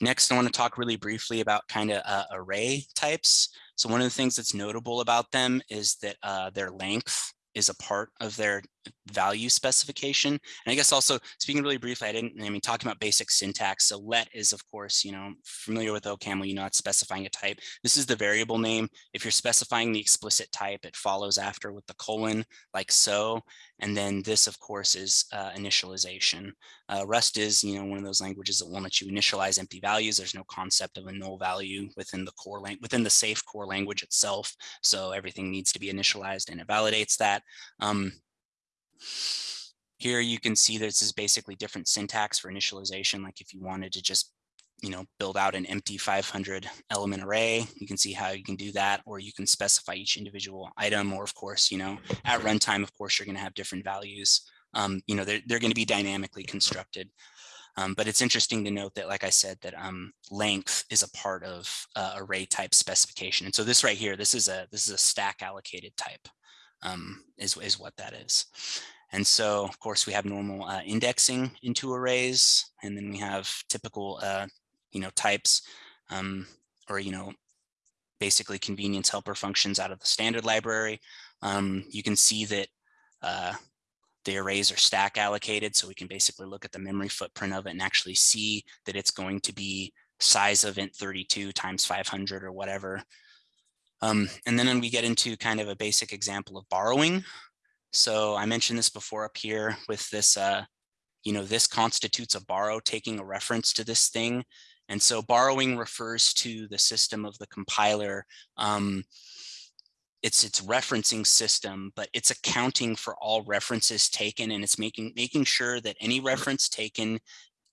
next i want to talk really briefly about kind of uh, array types. So one of the things that's notable about them is that uh their length is a part of their value specification. And I guess also speaking really briefly, I didn't, I mean, talking about basic syntax. So let is of course, you know, familiar with OCaml, you know, it's specifying a type. This is the variable name. If you're specifying the explicit type, it follows after with the colon like so. And then this of course is uh, initialization. Uh, Rust is, you know, one of those languages that won't let you initialize empty values. There's no concept of a null value within the core within the safe core language itself. So everything needs to be initialized and it validates that. Um, here you can see this is basically different syntax for initialization. Like if you wanted to just, you know, build out an empty 500 element array, you can see how you can do that, or you can specify each individual item, or of course, you know, at runtime, of course, you're going to have different values. Um, you know, they're, they're going to be dynamically constructed. Um, but it's interesting to note that, like I said, that um, length is a part of uh, array type specification. And so this right here, this is a this is a stack allocated type um, is, is what that is. And so, of course, we have normal uh, indexing into arrays, and then we have typical, uh, you know, types, um, or, you know, basically convenience helper functions out of the standard library. Um, you can see that uh, the arrays are stack allocated, so we can basically look at the memory footprint of it and actually see that it's going to be size of int32 times 500 or whatever. Um, and then we get into kind of a basic example of borrowing. So I mentioned this before up here with this, uh, you know, this constitutes a borrow taking a reference to this thing. And so borrowing refers to the system of the compiler. Um, it's its referencing system, but it's accounting for all references taken and it's making making sure that any reference taken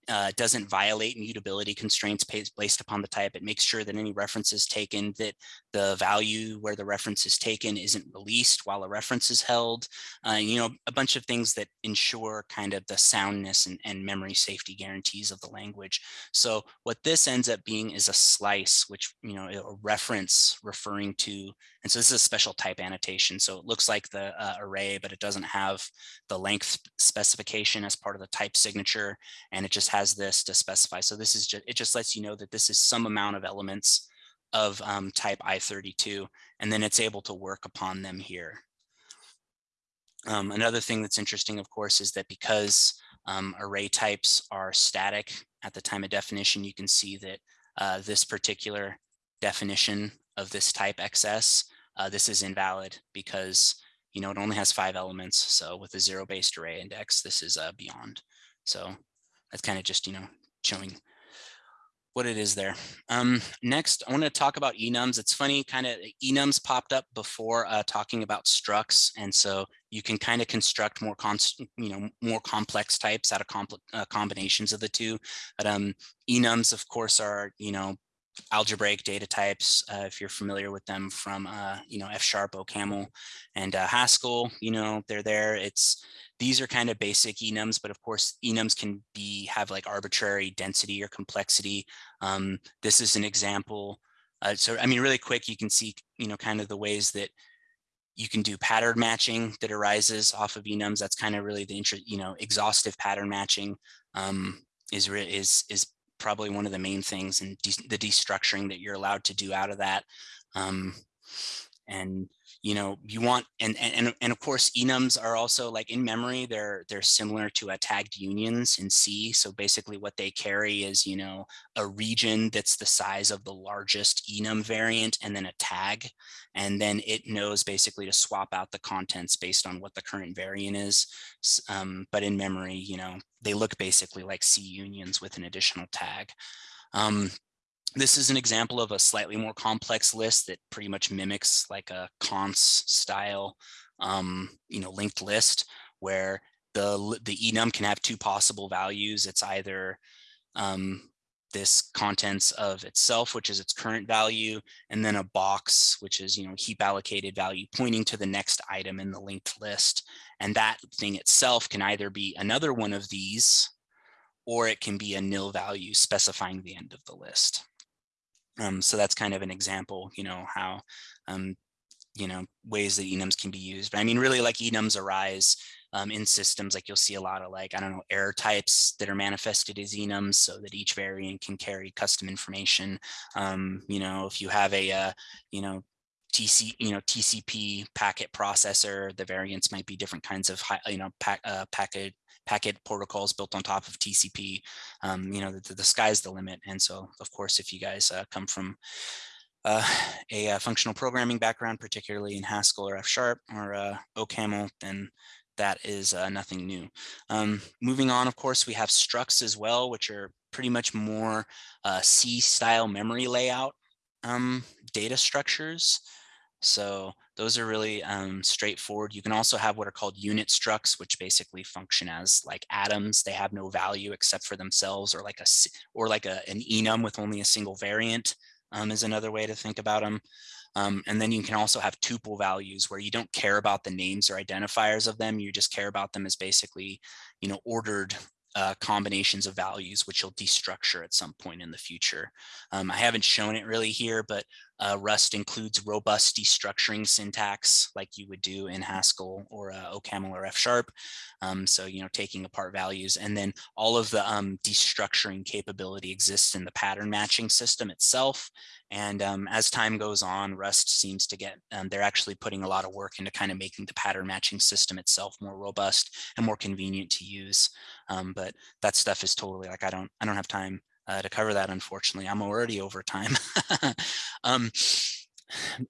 uh, doesn't violate mutability constraints based upon the type. It makes sure that any reference is taken, that the value where the reference is taken isn't released while a reference is held. Uh, you know, a bunch of things that ensure kind of the soundness and, and memory safety guarantees of the language. So what this ends up being is a slice, which, you know, a reference referring to, and so this is a special type annotation. So it looks like the uh, array, but it doesn't have the length specification as part of the type signature. And it just has this to specify. So this is just, it just lets you know that this is some amount of elements of um, type I32, and then it's able to work upon them here. Um, another thing that's interesting, of course, is that because um, array types are static at the time of definition, you can see that uh, this particular definition of this type XS, uh, this is invalid because you know it only has five elements. So with a zero-based array index, this is uh, beyond. So that's kind of just, you know, showing what it is there. Um, next, I want to talk about enums. It's funny, kind of enums popped up before uh, talking about structs, and so you can kind of construct more, you know, more complex types out of uh, combinations of the two. But um, enums, of course, are you know algebraic data types, uh, if you're familiar with them from, uh, you know, F sharp, OCaml, and uh, Haskell, you know, they're there. It's these are kind of basic enums, but of course enums can be have like arbitrary density or complexity. Um, this is an example. Uh, so, I mean, really quick, you can see, you know, kind of the ways that you can do pattern matching that arises off of enums. That's kind of really the interest, you know, exhaustive pattern matching um, is, is, is probably one of the main things and the destructuring that you're allowed to do out of that. Um, and you know you want and and and of course enums are also like in memory they're they're similar to a tagged unions in c. So basically what they carry is you know a region that's the size of the largest enum variant and then a tag. And then it knows basically to swap out the contents based on what the current variant is. Um, but in memory you know they look basically like c unions with an additional tag. Um, this is an example of a slightly more complex list that pretty much mimics like a cons style, um, you know, linked list where the, the enum can have two possible values. It's either um, this contents of itself, which is its current value, and then a box, which is, you know, heap allocated value pointing to the next item in the linked list. And that thing itself can either be another one of these, or it can be a nil value specifying the end of the list. Um, so that's kind of an example, you know, how, um, you know, ways that enums can be used. But I mean, really like enums arise um, in systems, like you'll see a lot of like, I don't know, error types that are manifested as enums so that each variant can carry custom information. Um, you know, if you have a, uh, you know, TC, you know, TCP packet processor, the variants might be different kinds of, you know, pack, uh, packet packet protocols built on top of TCP. Um, you know, the, the sky's the limit. And so, of course, if you guys uh, come from uh, a, uh functional programming background, particularly in Haskell or F Sharp or uh, OCaml, then that is uh, nothing new. Um, moving on, of course, we have structs as well, which are pretty much more uh, C style memory layout um, data structures. So those are really um, straightforward. You can also have what are called unit structs, which basically function as like atoms. They have no value except for themselves or like a or like a, an enum with only a single variant um, is another way to think about them. Um, and then you can also have tuple values where you don't care about the names or identifiers of them. You just care about them as basically, you know, ordered uh, combinations of values, which you'll destructure at some point in the future. Um, I haven't shown it really here, but uh, Rust includes robust destructuring syntax like you would do in Haskell or uh, OCaml or F Sharp. Um, so, you know, taking apart values and then all of the um, destructuring capability exists in the pattern matching system itself. And um, as time goes on, Rust seems to get, um, they're actually putting a lot of work into kind of making the pattern matching system itself more robust and more convenient to use. Um, but that stuff is totally like, I don't, I don't have time uh, to cover that, unfortunately. I'm already over time. um,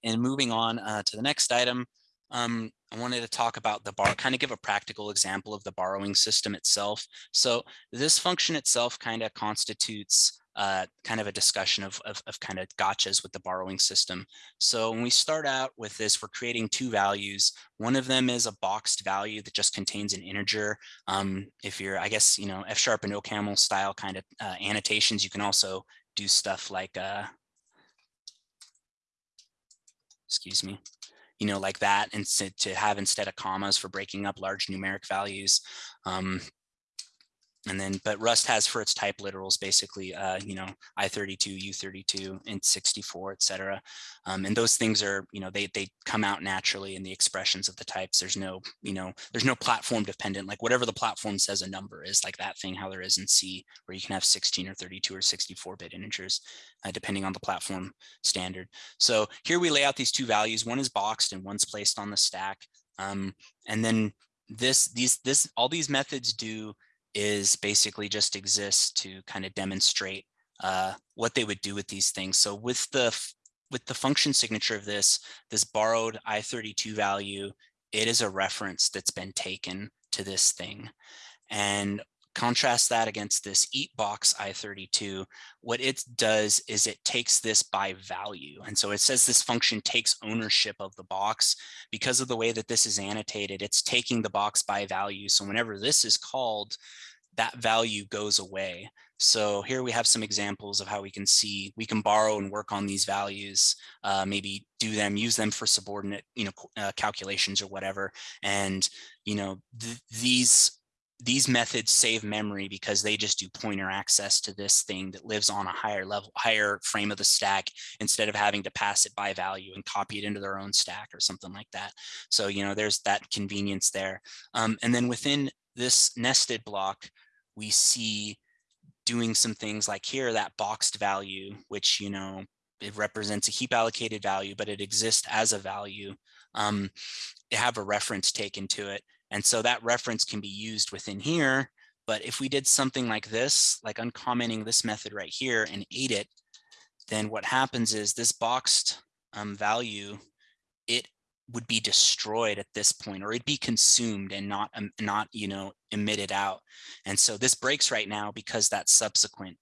and moving on uh, to the next item, um, I wanted to talk about the bar, kind of give a practical example of the borrowing system itself. So this function itself kind of constitutes uh, kind of a discussion of, of, of, kind of gotchas with the borrowing system. So when we start out with this, we're creating two values. One of them is a boxed value that just contains an integer. Um, if you're, I guess, you know, F sharp and OCaml style kind of uh, annotations, you can also do stuff like, uh, excuse me, you know, like that, and to, to have instead of commas for breaking up large numeric values. Um, and then, but Rust has for its type literals, basically, uh, you know, I32, U32, int64, et cetera. Um, and those things are, you know, they, they come out naturally in the expressions of the types. There's no, you know, there's no platform dependent, like whatever the platform says a number is like that thing, how there is in C, where you can have 16 or 32 or 64 bit integers, uh, depending on the platform standard. So here we lay out these two values. One is boxed and one's placed on the stack. Um, and then this, these, this, all these methods do is basically just exists to kind of demonstrate uh, what they would do with these things. So with the with the function signature of this, this borrowed I32 value, it is a reference that's been taken to this thing. And contrast that against this eat box I32, what it does is it takes this by value. And so it says this function takes ownership of the box because of the way that this is annotated, it's taking the box by value. So whenever this is called, that value goes away. So here we have some examples of how we can see, we can borrow and work on these values, uh, maybe do them, use them for subordinate, you know, uh, calculations or whatever. And, you know, th these these methods save memory because they just do pointer access to this thing that lives on a higher level, higher frame of the stack instead of having to pass it by value and copy it into their own stack or something like that. So, you know, there's that convenience there. Um, and then within this nested block, we see doing some things like here, that boxed value, which, you know, it represents a heap allocated value, but it exists as a value. Um, have a reference taken to it. And so that reference can be used within here. But if we did something like this, like uncommenting this method right here and ate it, then what happens is this boxed um, value, it would be destroyed at this point or it'd be consumed and not um, not you know emitted out and so this breaks right now because that subsequent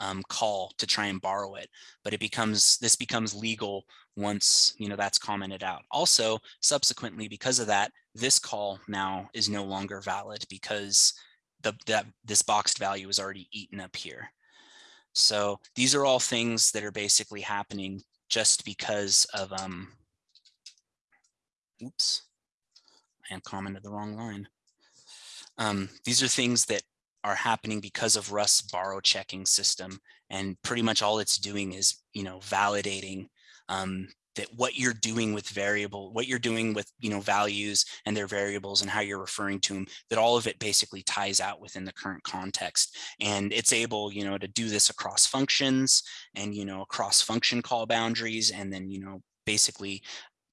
um, call to try and borrow it but it becomes this becomes legal once you know that's commented out also subsequently because of that this call now is no longer valid because the that this boxed value is already eaten up here so these are all things that are basically happening just because of um oops, I am commented the wrong line. Um, these are things that are happening because of Rust's borrow checking system. And pretty much all it's doing is, you know, validating um, that what you're doing with variable, what you're doing with, you know, values and their variables and how you're referring to them, that all of it basically ties out within the current context. And it's able, you know, to do this across functions and, you know, across function call boundaries and then, you know, basically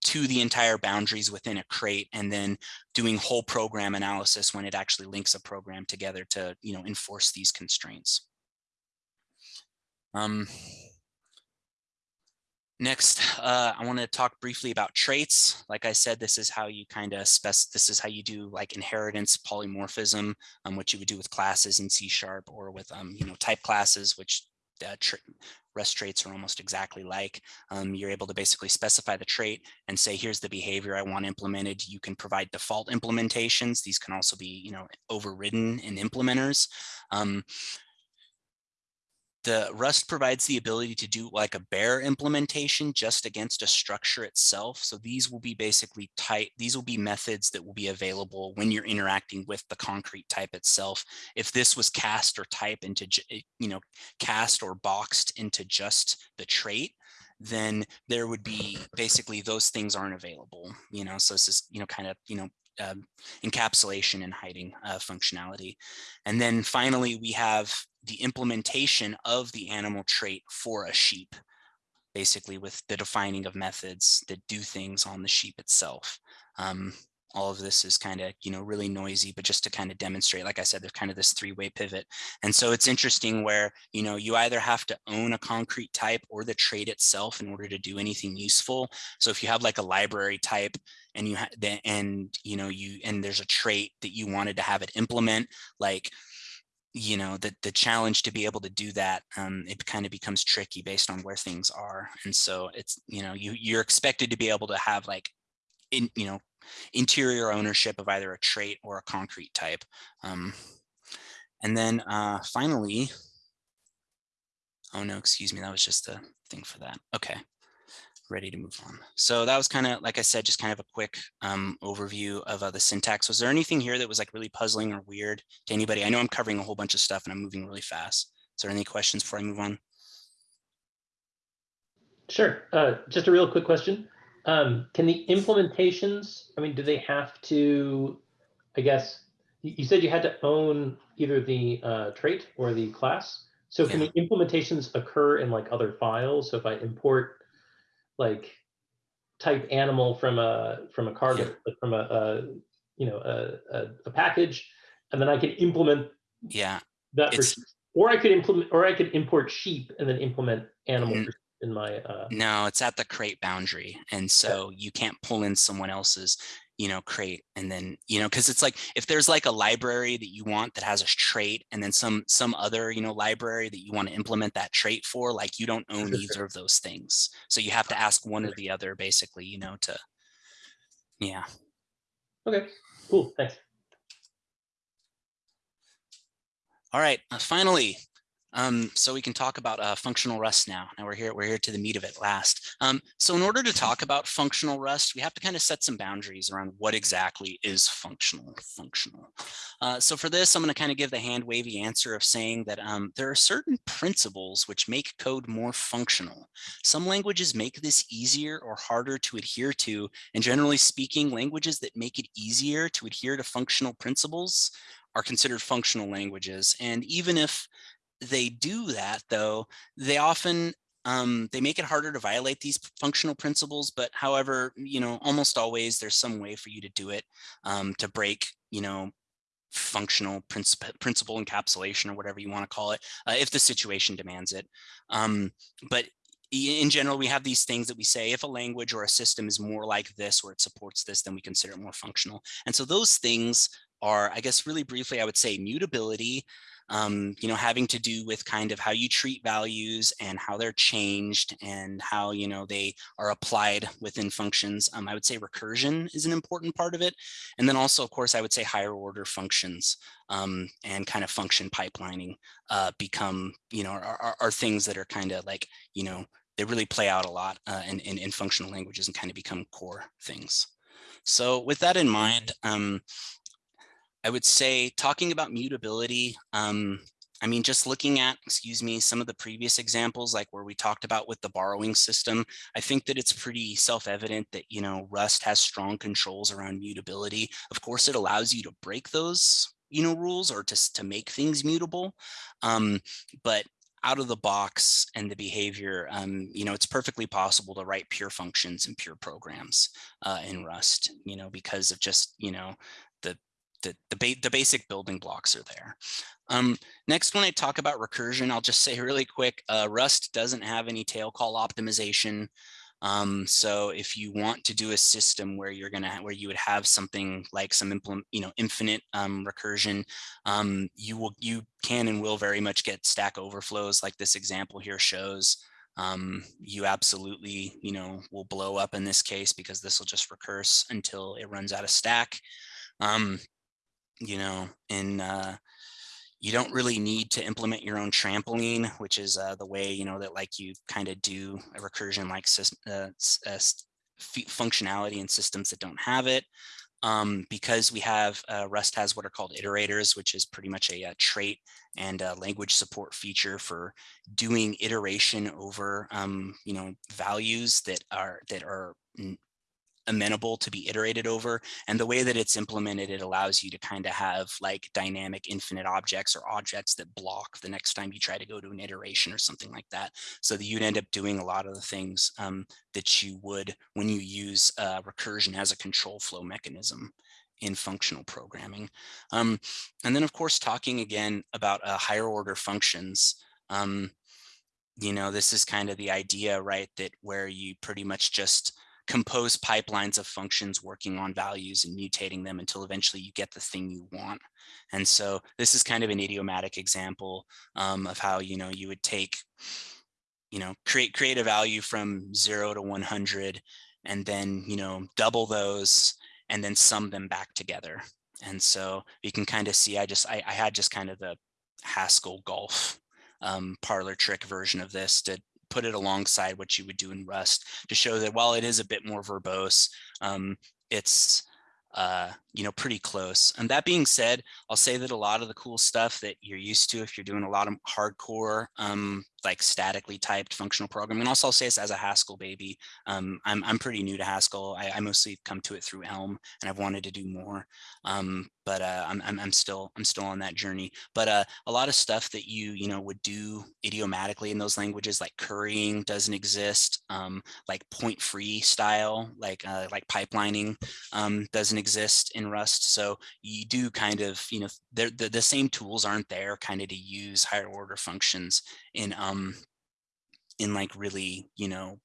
to the entire boundaries within a crate and then doing whole program analysis when it actually links a program together to you know enforce these constraints. Um, next, uh, I want to talk briefly about traits. Like I said, this is how you kind of spec. This is how you do like inheritance polymorphism, um, what you would do with classes in C sharp or with um, you know type classes, which uh, Rust traits are almost exactly like. Um, you're able to basically specify the trait and say, here's the behavior I want implemented. You can provide default implementations. These can also be, you know, overridden in implementers. Um, the Rust provides the ability to do like a bare implementation just against a structure itself. So these will be basically type, these will be methods that will be available when you're interacting with the concrete type itself. If this was cast or type into, eh, you know, cast or boxed into just the trait, then there would be basically those things aren't available, you know, so this is, you know, kind of, you know, um, encapsulation and hiding uh, functionality. And then finally, we have the implementation of the animal trait for a sheep, basically with the defining of methods that do things on the sheep itself. Um, all of this is kind of, you know, really noisy, but just to kind of demonstrate, like I said, there's kind of this three-way pivot. And so it's interesting where, you know, you either have to own a concrete type or the trait itself in order to do anything useful. So if you have like a library type and you have, and, you know, you, and there's a trait that you wanted to have it implement, like, you know, the, the challenge to be able to do that, um, it kind of becomes tricky based on where things are. And so it's, you know, you, you're expected to be able to have like, in, you know, interior ownership of either a trait or a concrete type. Um, and then uh, finally, oh no, excuse me, that was just a thing for that. Okay ready to move on. So that was kind of, like I said, just kind of a quick um, overview of uh, the syntax. Was there anything here that was like really puzzling or weird to anybody? I know I'm covering a whole bunch of stuff and I'm moving really fast. Is there any questions before I move on? Sure. Uh, just a real quick question. Um, can the implementations, I mean, do they have to, I guess, you said you had to own either the uh, trait or the class. So can Yeah. the implementations occur in like other files? So if I import like type animal from a from a cargo from a, a you know a, a, a package and then i can implement Yeah, that for or i could implement or i could import sheep and then implement animal Mm. for- in my uh no, it's at the crate boundary. And so you can't pull in someone else's, you know, crate and then, you know, because it's like if there's like a library that you want that has a trait and then some some other, you know, library that you want to implement that trait for, like you don't own either of those things. So you have to ask one or the other basically, you know, to yeah. okay cool thanks All right, uh, finally, um, so we can talk about uh, functional Rust now. Now we're here, we're here to the meat of it last. Um, so in order to talk about functional Rust, we have to kind of set some boundaries around what exactly is functional. Functional. Uh, so for this, I'm going to kind of give the hand wavy answer of saying that um, there are certain principles which make code more functional. Some languages make this easier or harder to adhere to, and generally speaking, languages that make it easier to adhere to functional principles are considered functional languages. And even if they do that though, they often um, they make it harder to violate these functional principles, but however, you know, almost always there's some way for you to do it um, to break, you know, functional principle, principle encapsulation or whatever you want to call it, uh, if the situation demands it. Um, but in general, we have these things that we say, if a language or a system is more like this, or it supports this, then we consider it more functional. And so those things are, I guess, really briefly, I would say mutability, um, you know, having to do with kind of how you treat values and how they're changed and how, you know, they are applied within functions. Um, I would say recursion is an important part of it. And then also, of course, I would say higher order functions um, and kind of function pipelining uh, become, you know, are, are, are things that are kind of like, you know, they really play out a lot uh, in, in, in functional languages and kind of become core things. So with that in mind, um, I would say talking about mutability, um, I mean, just looking at, excuse me, some of the previous examples, like where we talked about with the borrowing system, I think that it's pretty self-evident that, you know, Rust has strong controls around mutability. Of course, it allows you to break those, you know, rules or to, to make things mutable. Um, but out of the box and the behavior, um, you know, it's perfectly possible to write pure functions and pure programs uh, in Rust, you know, because of just, you know, the the ba the basic building blocks are there. Um, next, when I talk about recursion, I'll just say really quick, uh, Rust doesn't have any tail call optimization. Um, so if you want to do a system where you're gonna where you would have something like some implement, you know, infinite um, recursion, um, you will you can and will very much get stack overflows like this example here shows. Um, you absolutely, you know, will blow up in this case because this will just recurse until it runs out of stack. Um, you know, in uh, you don't really need to implement your own trampoline, which is uh, the way, you know, that like you kind of do a recursion like uh, uh functionality in systems that don't have it. Um, because we have uh, Rust has what are called iterators, which is pretty much a, a trait and a language support feature for doing iteration over, um, you know, values that are that are amenable to be iterated over. And the way that it's implemented, it allows you to kind of have like dynamic infinite objects or objects that block the next time you try to go to an iteration or something like that. So that you'd end up doing a lot of the things um, that you would when you use uh, recursion as a control flow mechanism in functional programming. Um, and then of course, talking again about uh, higher order functions. Um, you know, this is kind of the idea, right, that where you pretty much just compose pipelines of functions working on values and mutating them until eventually you get the thing you want. And so this is kind of an idiomatic example um, of how, you know, you would take, you know, create, create a value from zero to 100 and then, you know, double those and then sum them back together. And so you can kind of see, I just, I, I had just kind of the Haskell golf um, parlor trick version of this to put it alongside what you would do in Rust to show that while it is a bit more verbose, um, it's uh, you know, pretty close. And that being said, I'll say that a lot of the cool stuff that you're used to if you're doing a lot of hardcore um, like statically typed functional programming. And also I'll say this as a Haskell baby. Um, I'm, I'm pretty new to Haskell. I, I, mostly come to it through Elm and I've wanted to do more. Um, but uh, I'm, I'm, I'm, still I'm still on that journey. But uh, a lot of stuff that you you know would do idiomatically in those languages, like currying, doesn't exist. Um, like point free style, like uh, like pipelining, um, doesn't exist in Rust. So you do kind of you know the the same tools aren't there kind of to use higher order functions in um in like really you know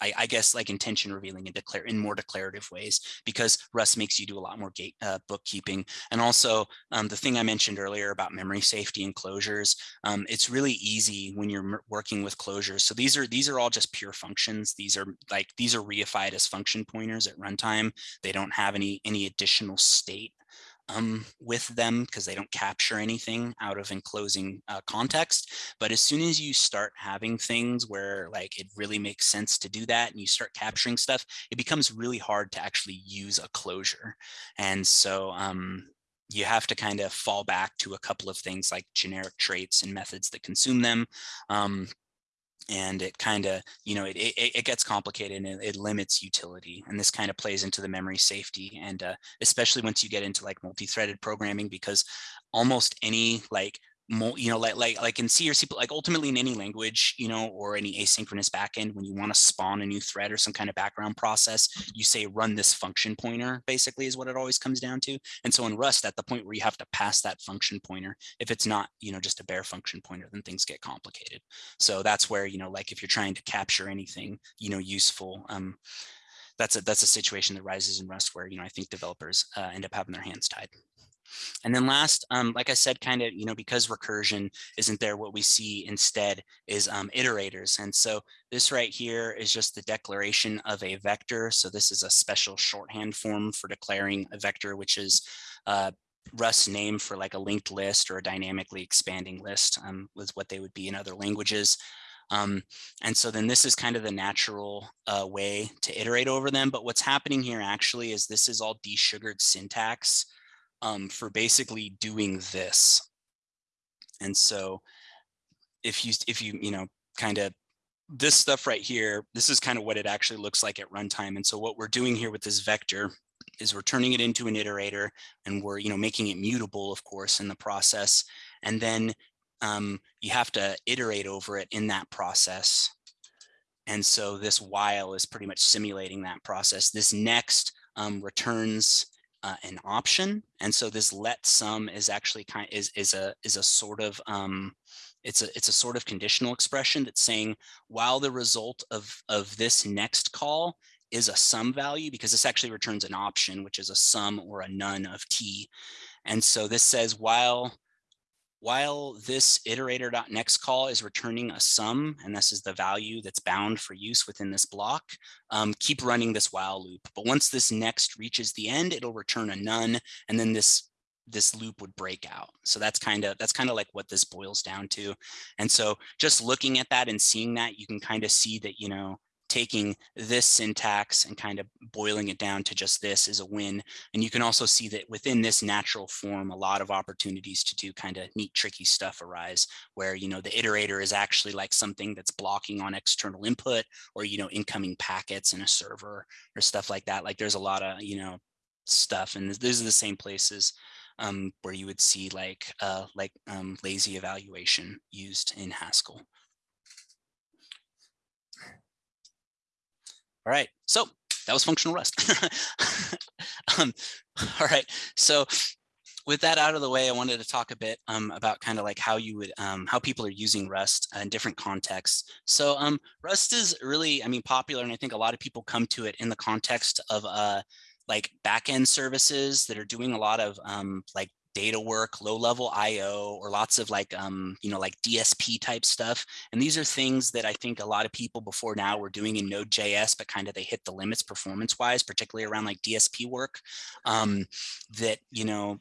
I, I, guess like intention revealing and declare in more declarative ways because Rust makes you do a lot more gate uh, bookkeeping. And also um, the thing I mentioned earlier about memory safety and closures, um, it's really easy when you're working with closures. So these are these are all just pure functions. These are like these are reified as function pointers at runtime. They don't have any any additional state um, with them because they don't capture anything out of enclosing uh, context. But as soon as you start having things where like it really makes sense to do that and you start capturing stuff, it becomes really hard to actually use a closure. And so um, you have to kind of fall back to a couple of things like generic traits and methods that consume them. Um, and it kind of, you know, it, it, it, gets complicated and it, it, limits utility. And this kind of plays into the memory safety. And uh, especially once you get into like multi-threaded programming, because almost any like you know, like like like in C or C, like ultimately in any language, you know, or any asynchronous backend, when you want to spawn a new thread or some kind of background process, you say run this function pointer, basically is what it always comes down to. And so in Rust, at the point where you have to pass that function pointer, if it's not, you know, just a bare function pointer, then things get complicated. So that's where, you know, like if you're trying to capture anything, you know, useful, um, that's a that's a situation that rises in Rust where, you know, I think developers uh, end up having their hands tied. And then last, um, like I said, kind of, you know, because recursion isn't there, what we see instead is um, iterators. And so this right here is just the declaration of a vector. So this is a special shorthand form for declaring a vector, which is uh, Rust's name for like a linked list or a dynamically expanding list um, was what they would be in other languages. Um, and so then this is kind of the natural uh, way to iterate over them. But what's happening here actually is this is all desugared syntax um, for basically doing this. And so if you, if you, you know, kind of this stuff right here, this is kind of what it actually looks like at runtime. And so what we're doing here with this vector is we're turning it into an iterator and we're, you know, making it mutable, of course, in the process. And then um, you have to iterate over it in that process. And so this while is pretty much simulating that process. This next um, returns uh, an option. And so this let Some is actually kind is is a is a sort of um, it's a it's a sort of conditional expression that's saying while the result of of this next call is a Some value because this actually returns an option, which is a Some or a none of t. And so this says while while this iterator.next call is returning a Some, and this is the value that's bound for use within this block, um, keep running this while loop. But once this next reaches the end, it'll return a none, and then this this loop would break out. So that's kind of that's kind of like what this boils down to. And so just looking at that and seeing that, you can kind of see that, you know, taking this syntax and kind of boiling it down to just this is a win. And you can also see that within this natural form, a lot of opportunities to do kind of neat, tricky stuff arise where, you know, the iterator is actually like something that's blocking on external input or, you know, incoming packets in a server or stuff like that. Like there's a lot of, you know, stuff and these are the same places um, where you would see like uh, like um, lazy evaluation used in Haskell. All right, so that was functional Rust. um, all right, so with that out of the way, I wanted to talk a bit um, about kind of like how you would, um, how people are using Rust in different contexts. So um, Rust is really, I mean, popular, and I think a lot of people come to it in the context of uh, like backend services that are doing a lot of um, like data work, low level IO, or lots of like, um, you know, like DSP type stuff. And these are things that I think a lot of people before now were doing in Node.js, but kind of they hit the limits performance wise, particularly around like DSP work um, that, you know,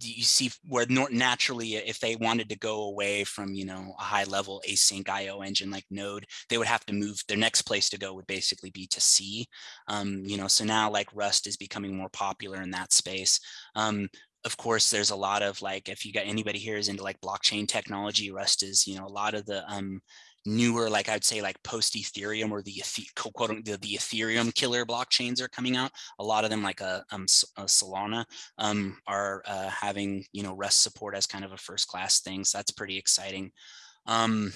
you see where naturally if they wanted to go away from you know a high level async io engine like node they would have to move their next place to go would basically be to c um, you know so now like rust is becoming more popular in that space um, of course, there's a lot of like, if you got anybody here is into like blockchain technology, Rust is, you know, a lot of the um, newer, like I'd say like post Ethereum or the quote the, the Ethereum killer blockchains are coming out. A lot of them like a, uh, um, a Solana um, are uh, having, you know, Rust support as kind of a first class thing. So that's pretty exciting. Um,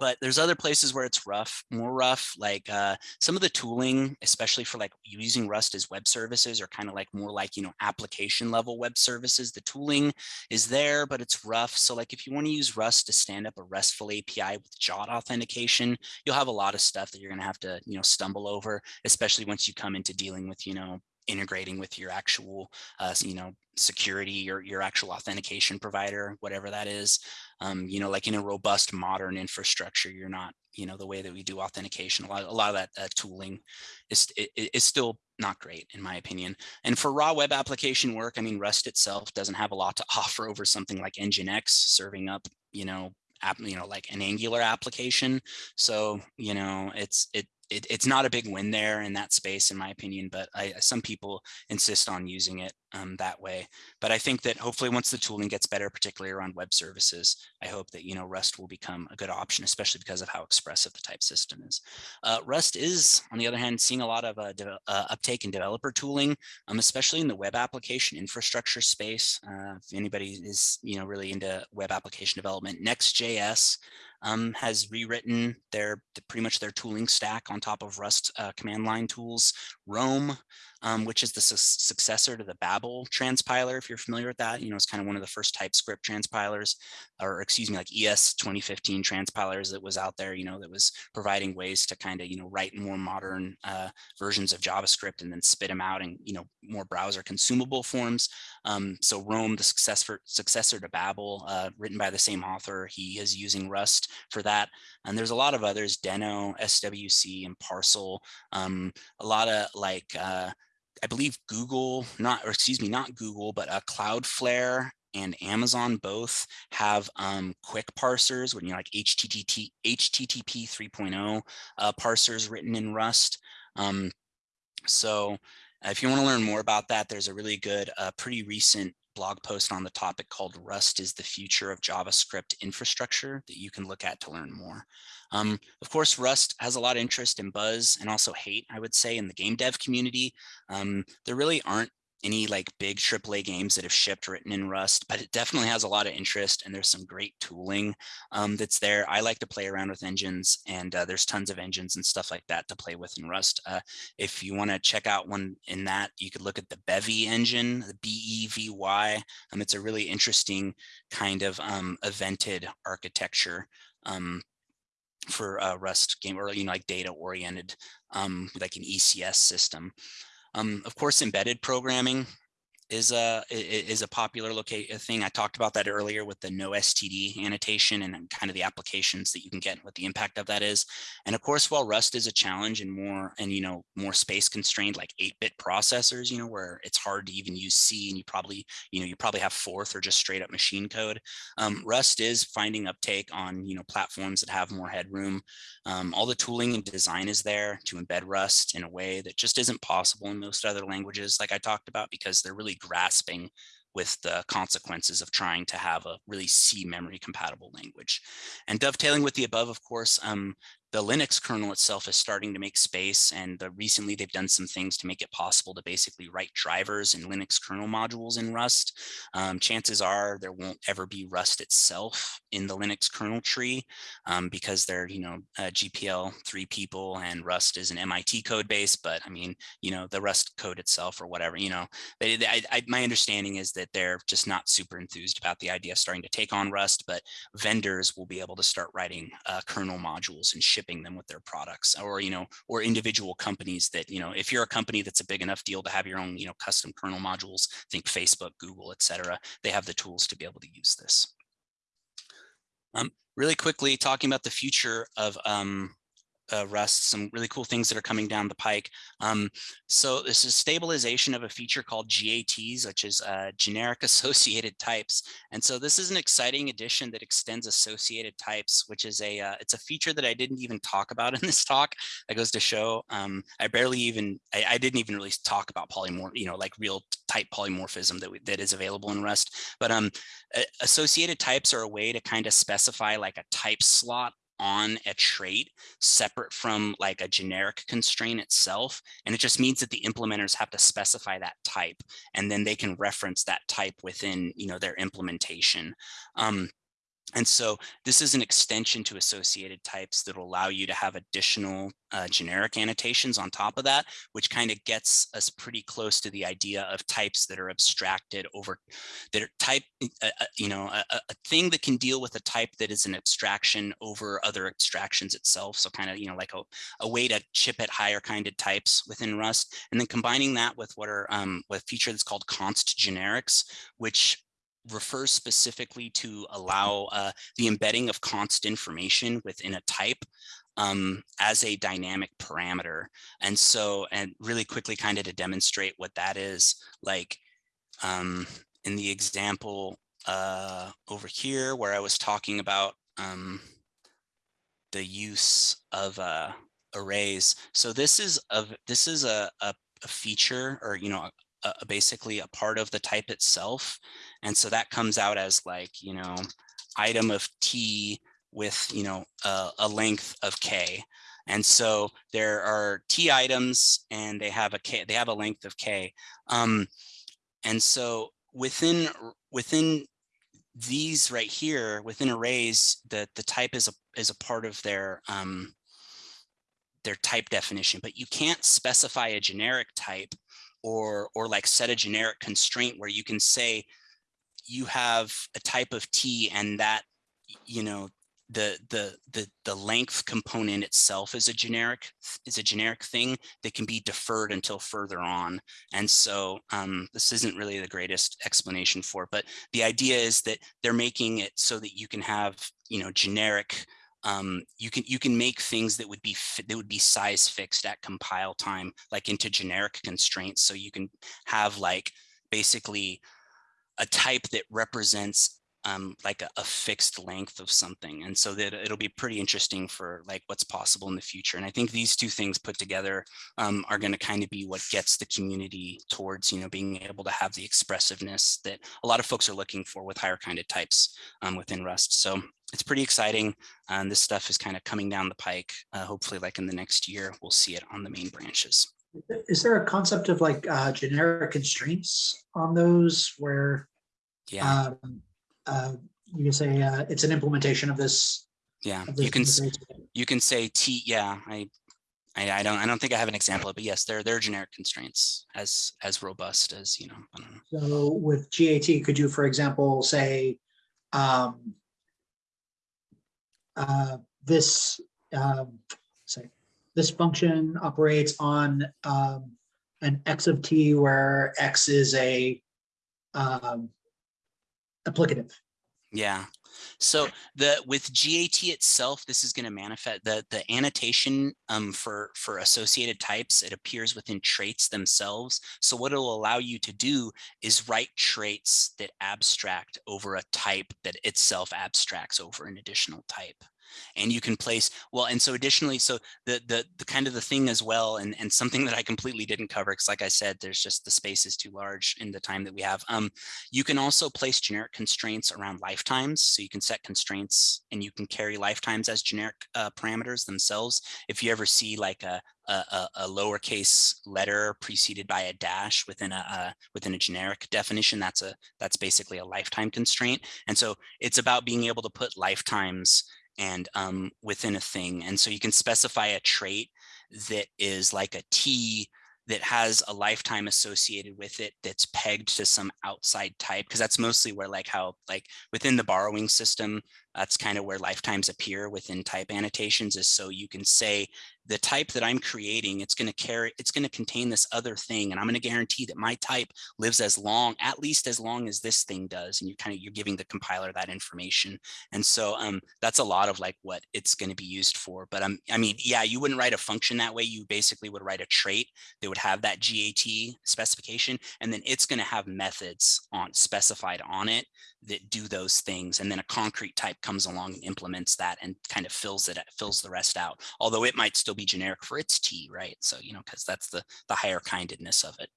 but there's other places where it's rough, more rough, like uh, some of the tooling, especially for like using Rust as web services or kind of like more like, you know, application level web services. The tooling is there, but it's rough. So like if you want to use Rust to stand up a RESTful API with JWT authentication, you'll have a lot of stuff that you're going to have to, you know, stumble over, especially once you come into dealing with, you know, integrating with your actual, uh, you know, security or your actual authentication provider, whatever that is. Um, you know, like in a robust modern infrastructure, you're not, you know, the way that we do authentication, a lot, a lot of that uh, tooling is, is still not great in my opinion. And for raw web application work, I mean, Rust itself doesn't have a lot to offer over something like Nginx serving up, you know, app, you know, like an Angular application. So, you know, it's, it, it, it's not a big win there in that space, in my opinion, but I, some people insist on using it um, that way. But I think that hopefully once the tooling gets better, particularly around web services, I hope that, you know, Rust will become a good option, especially because of how expressive the type system is. Uh, Rust is, on the other hand, seeing a lot of uh, uh, uptake in developer tooling, um, especially in the web application infrastructure space. Uh, if anybody is, you know, really into web application development, Next.js um, has rewritten their pretty much their tooling stack on top of Rust uh, command line tools. Rome um, which is the su successor to the Babel transpiler, if you're familiar with that. You know, it's kind of one of the first TypeScript transpilers, or excuse me, like ES 2015 transpilers that was out there, you know, that was providing ways to kind of, you know, write more modern uh, versions of JavaScript and then spit them out in, you know, more browser consumable forms. Um, so Rome, the successor, successor to Babel, uh, written by the same author, he is using Rust for that. And there's a lot of others, Deno, SWC, and Parcel, um, a lot of like, uh, I believe Google, not, or excuse me, not Google, but uh, Cloudflare and Amazon both have um, QUIC parsers, when you like HTTP, HTTP 3.0 uh, parsers written in Rust. Um, so if you want to learn more about that, there's a really good, uh, pretty recent blog post on the topic called Rust is the future of JavaScript infrastructure that you can look at to learn more. Um, of course, Rust has a lot of interest and buzz and also hate, I would say, in the game dev community. Um, there really aren't any like big AAA games that have shipped written in Rust, but it definitely has a lot of interest and there's some great tooling um, that's there. I like to play around with engines and uh, there's tons of engines and stuff like that to play with in Rust. Uh, if you want to check out one in that, you could look at the Bevy engine, the B-E-V-Y. Um, it's a really interesting kind of um, evented architecture um, for uh, Rust game or you know like data oriented um, like an ECS system. Um, of course, embedded programming is a is a popular locate thing. I talked about that earlier with the no STD annotation and kind of the applications that you can get, what the impact of that is. And of course, while Rust is a challenge and more and you know more space constrained like 8-bit processors, you know, where it's hard to even use C and you probably you know you probably have Forth or just straight up machine code. Um, Rust is finding uptake on you know platforms that have more headroom. Um, all the tooling and design is there to embed Rust in a way that just isn't possible in most other languages, like I talked about, because they're really grasping with the consequences of trying to have a really C memory compatible language. And dovetailing with the above, of course, um, the Linux kernel itself is starting to make space and the, recently they've done some things to make it possible to basically write drivers and Linux kernel modules in Rust. Um, chances are there won't ever be Rust itself in the Linux kernel tree um, because they're, you know, uh, GPL three people and Rust is an MIT code base, but I mean, you know, the Rust code itself or whatever, you know, they, they, I, I, my understanding is that they're just not super enthused about the idea of starting to take on Rust, but vendors will be able to start writing uh, kernel modules and ship shipping them with their products or, you know, or individual companies that, you know, if you're a company that's a big enough deal to have your own, you know, custom kernel modules, think Facebook, Google, et cetera, they have the tools to be able to use this. Um, really quickly talking about the future of um, uh, Rust, some really cool things that are coming down the pike. Um, so this is stabilization of a feature called GATs, which is uh, generic associated types. And so this is an exciting addition that extends associated types, which is a uh, it's a feature that I didn't even talk about in this talk. That goes to show um, I barely even I, I, didn't even really talk about polymorph, you know, like real type polymorphism that we, that is available in Rust. But um, associated types are a way to kind of specify like a type slot on a trait separate from like a generic constraint itself. And it just means that the implementers have to specify that type and then they can reference that type within you know, their implementation. Um, and so this is an extension to associated types that will allow you to have additional uh, generic annotations on top of that, which kind of gets us pretty close to the idea of types that are abstracted over that are type, uh, uh you know, a, a, thing that can deal with a type that is an abstraction over other abstractions itself. So kind of, you know, like a, a way to chip at higher kinded types within Rust. And then combining that with what are um, with a feature that's called const generics, which refers specifically to allow uh, the embedding of const information within a type um, as a dynamic parameter. And so, and really quickly kind of to demonstrate what that is, like um, in the example uh, over here where I was talking about um, the use of uh, arrays. So this is a, this is a, a, a feature or, you know, a, basically a part of the type itself. And so that comes out as like, you know, item of T with, you know, a, a length of K. And so there are T items and they have a K, they have a length of K. Um, and so within, within these right here, within arrays, the, the type is a, is a part of their, um, their type definition, but you can't specify a generic type or or like set a generic constraint where you can say you have a type of T and that you know the the the the length component itself is a generic is a generic thing that can be deferred until further on. And so um, this isn't really the greatest explanation for it, but the idea is that they're making it so that you can have you know generic um, you can you can make things that would be that would be size fixed at compile time, like into generic constraints. So you can have like basically a type that represents um, like a, a fixed length of something. And so that it'll be pretty interesting for like what's possible in the future. And I think these two things put together um, are going to kind of be what gets the community towards, you know, being able to have the expressiveness that a lot of folks are looking for with higher kind of types um, within Rust. So it's pretty exciting. And this stuff is kind of coming down the pike. Uh, hopefully like in the next year, we'll see it on the main branches. Is there a concept of like uh, generic constraints on those where Yeah, um, uh, you can say uh, it's an implementation of this? yeah. of You can, you can say T, yeah, I, I, I don't, I don't think I have an example, but yes, there, there are generic constraints as, as robust as, you know, I don't know. So with GAT, could you, for example, say, um, uh, this, um, say, this function operates on, um, an X of T where X is a, um, applicative. Yeah. So the with GAT itself, this is going to manifest the the annotation um, for for associated types. It appears within traits themselves. So what it'll allow you to do is write traits that abstract over a type that itself abstracts over an additional type. And you can place well, and so additionally, so the the the kind of the thing as well, and and something that I completely didn't cover because, like I said, there's just the space is too large in the time that we have. Um, you can also place generic constraints around lifetimes. So you can set constraints and you can carry lifetimes as generic uh, parameters themselves. If you ever see like a, a, a- lowercase letter preceded by a dash within a, uh within a generic definition, that's a that's basically a lifetime constraint. And so it's about being able to put lifetimes and um, within a thing. And so you can specify a trait that is like a T that has a lifetime associated with it that's pegged to some outside type because that's mostly where like how like within the borrowing system that's kind of where lifetimes appear within type annotations is so you can say the type that I'm creating it's going to carry it's going to contain this other thing and I'm going to guarantee that my type lives as long at least as long as this thing does and you're kind of you're giving the compiler that information and so um that's a lot of like what it's going to be used for but um I mean yeah you wouldn't write a function that way you basically would write a trait that would have that GAT specification, and then it's going to have methods on specified on it that do those things. And then a concrete type comes along and implements that and kind of fills it, fills the rest out. Although it might still be generic for its T, right? So, you know, because that's the, the higher kindedness of it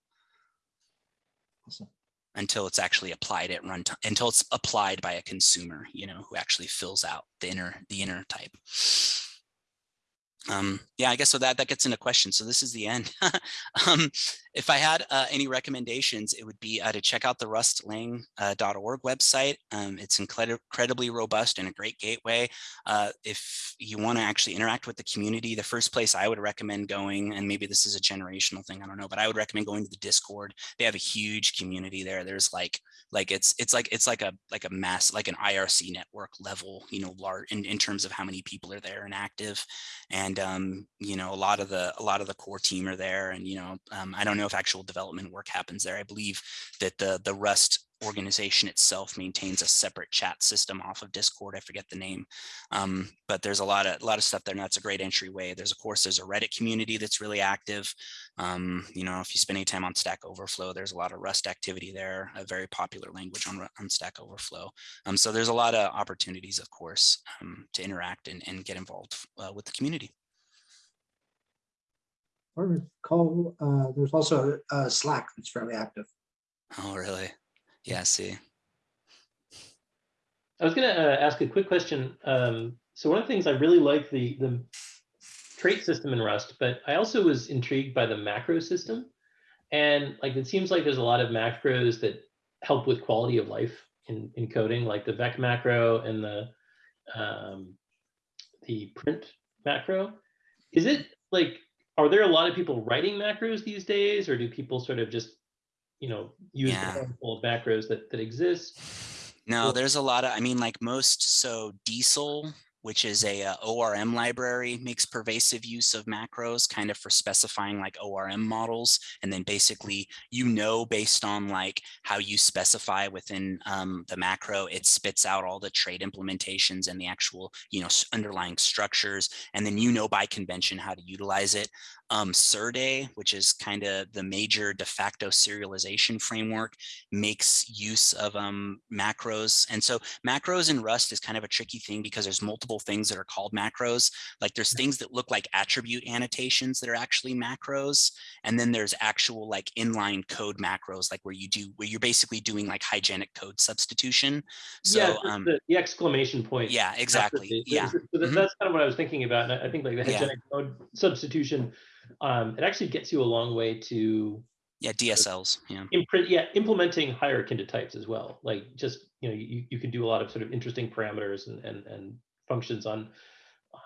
Awesome. until it's actually applied at runtime, until it's applied by a consumer, you know, who actually fills out the inner, the inner type. Um, yeah, I guess so that that gets into questions. So this is the end. um, if I had uh, any recommendations, it would be uh, to check out the rustlang.org website. Um, it's incredi- incredibly robust and a great gateway. Uh, if you want to actually interact with the community, the first place I would recommend going, and maybe this is a generational thing, I don't know, but I would recommend going to the Discord. They have a huge community there. There's like like it's it's like it's like a like a mass like an IRC network level, you know, large in, in terms of how many people are there and active and um, you know a lot of the a lot of the core team are there and you know um, i don't know if actual development work happens there. I believe that the the rust organization itself maintains a separate chat system off of discord. I forget the name. Um, but there's a lot of a lot of stuff there and that's a great entryway. There's of course there's a reddit community that's really active. Um, you know if you spend any time on stack overflow there's a lot of rust activity there a very popular language on, on stack overflow. Um, so there's a lot of opportunities of course um, to interact and, and get involved uh, with the community I recall, uh, there's also uh, Slack that's fairly active. Oh, really? Yeah, I see. I was going to uh, ask a quick question. Um, so one of the things I really like the the trait system in Rust, but I also was intrigued by the macro system, and like it seems like there's a lot of macros that help with quality of life in in coding, like the vec macro and the um, the print macro. Is it like are there a lot of people writing macros these days, or do people sort of just you know use Yeah. the handful of macros that that exist? No, there's a lot of, I mean, like most, so Diesel, which is a uh, ORM library, makes pervasive use of macros kind of for specifying like ORM models. And then basically, you know, based on like how you specify within um, the macro, it spits out all the trade implementations and the actual, you know, underlying structures. And then you know by convention how to utilize it. Um, Serde, which is kind of the major de facto serialization framework, makes use of um, macros. And so macros in Rust is kind of a tricky thing because there's multiple things that are called macros. Like there's things that look like attribute annotations that are actually macros. And then there's actual like inline code macros, like where you do, where you're basically doing like hygienic code substitution. So, yeah, the- um, the, the exclamation point. yeah, exactly. Yeah. so Mhm. That's kind of what I was thinking about. And I think like the Yeah. hygienic code substitution, um, it actually gets you a long way to Yeah, DSLs. Yeah. imprint, yeah, implementing higher kinda types as well. Like just, you know, you, you can do a lot of sort of interesting parameters and, and, and functions on,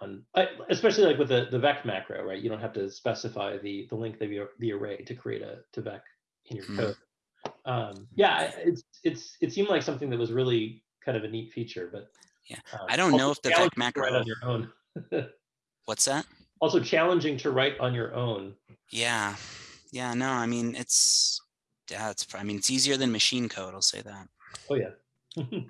on, especially like with the, the vec macro, right? You don't have to specify the, the length of your, the array to create a, to vec in your Mhm. code. Um, yeah, it's, it's, it seemed like something that was really kind of a neat feature, but. Yeah, um, I don't know if the vec challenging to write macro- On your own. What's that? Also challenging to write on your own. Yeah. Yeah, no, I mean, it's, yeah, it's, I mean, it's easier than machine code. I'll say that. Oh, yeah.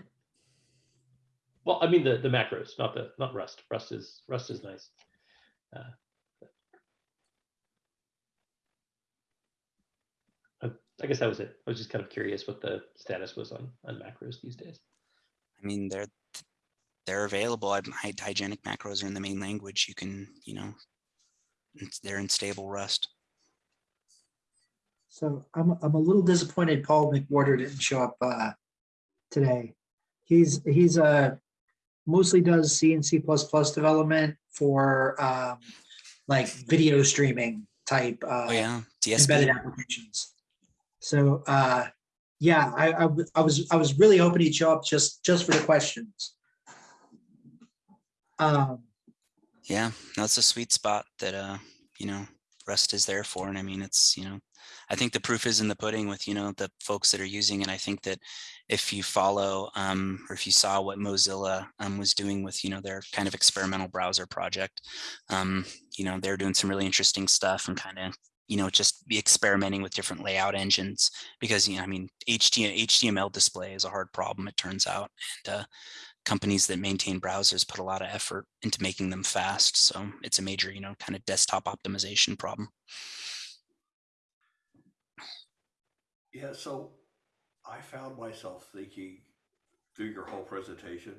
Well, I mean, the, the macros, not the, not Rust. Rust is, Rust is nice. Uh, I I guess that was it. I was just kind of curious what the status was on, on macros these days. I mean, they're they're available. I, hygienic macros are in the main language. You can, you know, it's- they're in stable Rust. So I'm, I'm a little disappointed Paul McWhorter didn't show up uh, today. He's, he's uh, mostly does C and C++ development for um, like video streaming type uh, Oh yeah, embedded applications. So uh, yeah, I was, I was really hoping he'd show up just, just for the questions. Um, Yeah, that's a sweet spot that uh, you know, Rust is there for. And I mean, it's, you know, I think the proof is in the pudding with, you know, the folks that are using it. And I think that if you follow um, or if you saw what Mozilla um, was doing with, you know, their kind of experimental browser project, um, you know, they're doing some really interesting stuff and kind of, you know, just be experimenting with different layout engines because, you know, I mean, HTML, HTML display is a hard problem, it turns out. And uh, companies that maintain browsers put a lot of effort into making them fast. So it's a major, you know, kind of desktop optimization problem. Yeah, so I found myself thinking through your whole presentation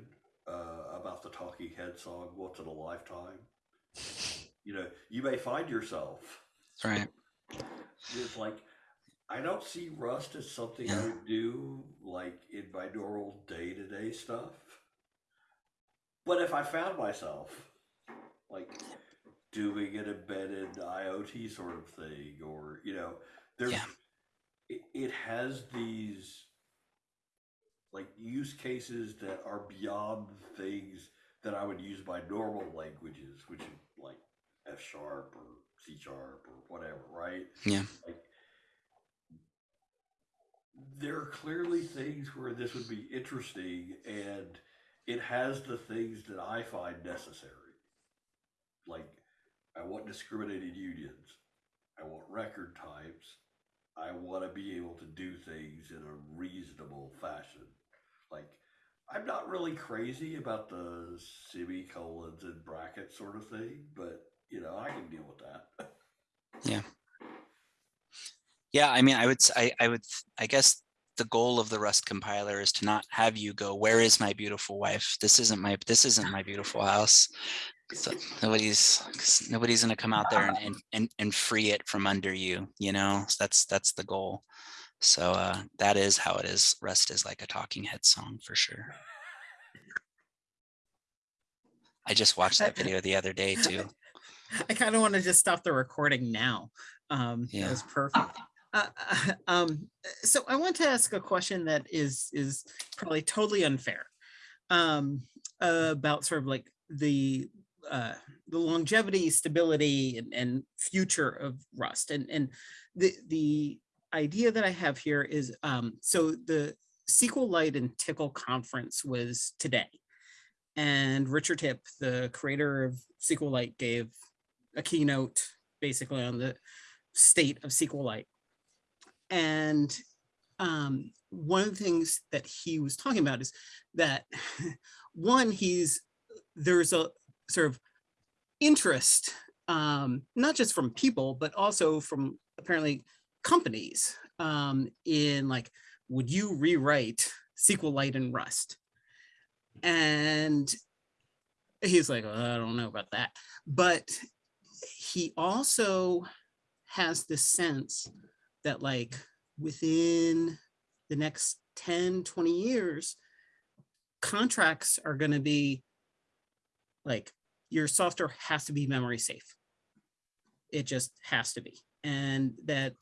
uh, about the Talking Head song "Once in a Lifetime." You know, you may find yourself Right. it's like I don't see Rust as something I would do like in my normal day to day stuff. But if I found myself like doing an embedded IoT sort of thing, or you know, there's Yeah. it, it has these like use cases that are beyond things that I would use my normal languages, which is like F sharp or C sharp or whatever, right? Yeah. Like there are clearly things where this would be interesting and it has the things that I find necessary. Like I want discriminated unions. I want record types. I want to be able to do things in a reasonable fashion. Like, I'm not really crazy about the semicolons and brackets sort of thing, but you know, I can deal with that. Yeah. Yeah, I mean, I would, I, I would, I guess the goal of the Rust compiler is to not have you go, where is my beautiful wife? This isn't my, this isn't my beautiful house. So nobody's, nobody's going to come out there and, and, and, and free it from under you, you know, So that's, that's the goal. So uh, that is how it is. Rust is like a talking head song for sure. I just watched that video the other day too. I kind of want to just stop the recording now. Um, Yeah. That was perfect. Uh, uh, um, so I want to ask a question that is is probably totally unfair um, about sort of like the uh, the longevity, stability, and, and future of Rust. And and the the idea that I have here is um, so the SQLite and Tcl conference was today, and Richard Hipp, the creator of SQLite, gave a keynote basically on the state of SQLite. And um, one of the things that he was talking about is that one, he's there's a sort of interest um, not just from people, but also from apparently companies um, in like, would you rewrite SQLite and Rust? And he's like, "Well, I don't know about that. But he also has this sense that like within the next 10, 20 years, contracts are going to be like your software has to be memory safe. It just has to be. And that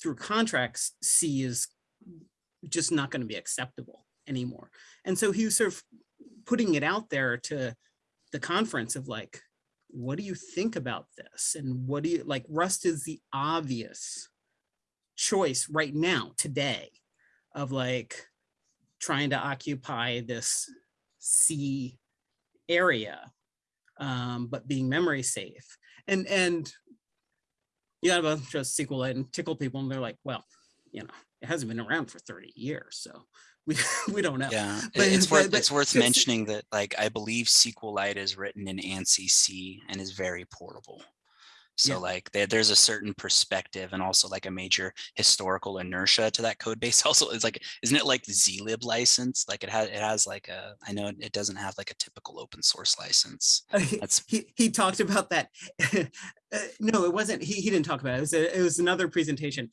through contracts, C is just not going to be acceptable anymore. And so he was sort of putting it out there to the conference of like, what do you think about this? And what do you like? Rust is the obvious choice right now, today, of like trying to occupy this C area, um, but being memory safe. And and you a bunch of SQLite and Tcl people, and they're like, well, you know, it hasn't been around for 30 years, so we we don't know. Yeah, But- it's but- worth but it's worth mentioning that like I believe SQLite is written in ANSI C and is very portable. So Yeah. like there, there's a certain perspective and also like a major historical inertia to that code base. Also, it's like isn't it like zlib license? Like it has it has like a I know it doesn't have like a typical open source license. That's- he he talked about that. Uh, no, it wasn't. He he didn't talk about it. It was a, it was another presentation.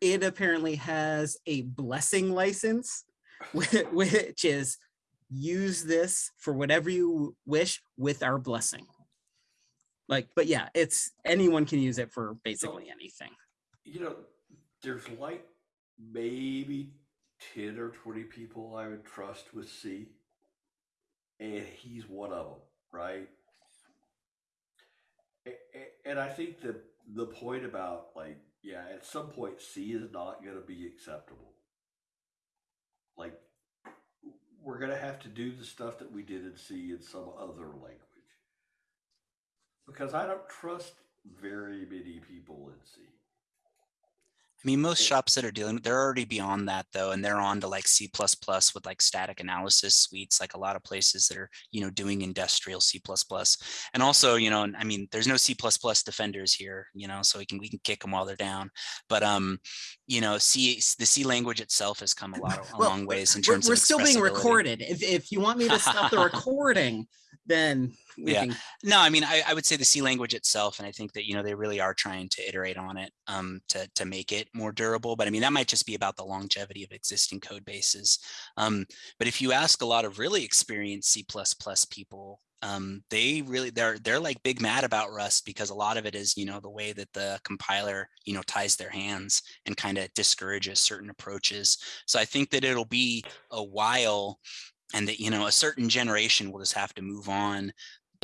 It apparently has a blessing license, which is use this for whatever you wish with our blessing. Like, but yeah, it's anyone can use it for basically anything. you know, there's like maybe 10 or 20 people I would trust with C, and he's one of them, right? And I think the the point about like, yeah, at some point C is not going to be acceptable. Like, we're going to have to do the stuff that we did in C in some other language. Because I don't trust very many people in C. I mean, most shops that are dealing, they're already beyond that though, and they're on to like C with like static analysis suites, like a lot of places that are, you know, doing industrial C And also, you know, and I mean, there's no C defenders here, you know, so we can we can kick them while they're down. But um, you know, C the C language itself has come a lot a Well, long ways in We're, terms we're of still being recorded. If if you want me to stop the recording, then Yeah. can. No, I mean, I, I would say the C language itself, and I think that, you know, they really are trying to iterate on it um, to, to make it more durable. But I mean, that might just be about the longevity of existing code bases. Um, but if you ask a lot of really experienced C++ people, um, they really, they're, they're like big mad about Rust because a lot of it is, you know, the way that the compiler, you know, ties their hands and kind of discourages certain approaches. So I think that it'll be a while and that, you know, a certain generation will just have to move on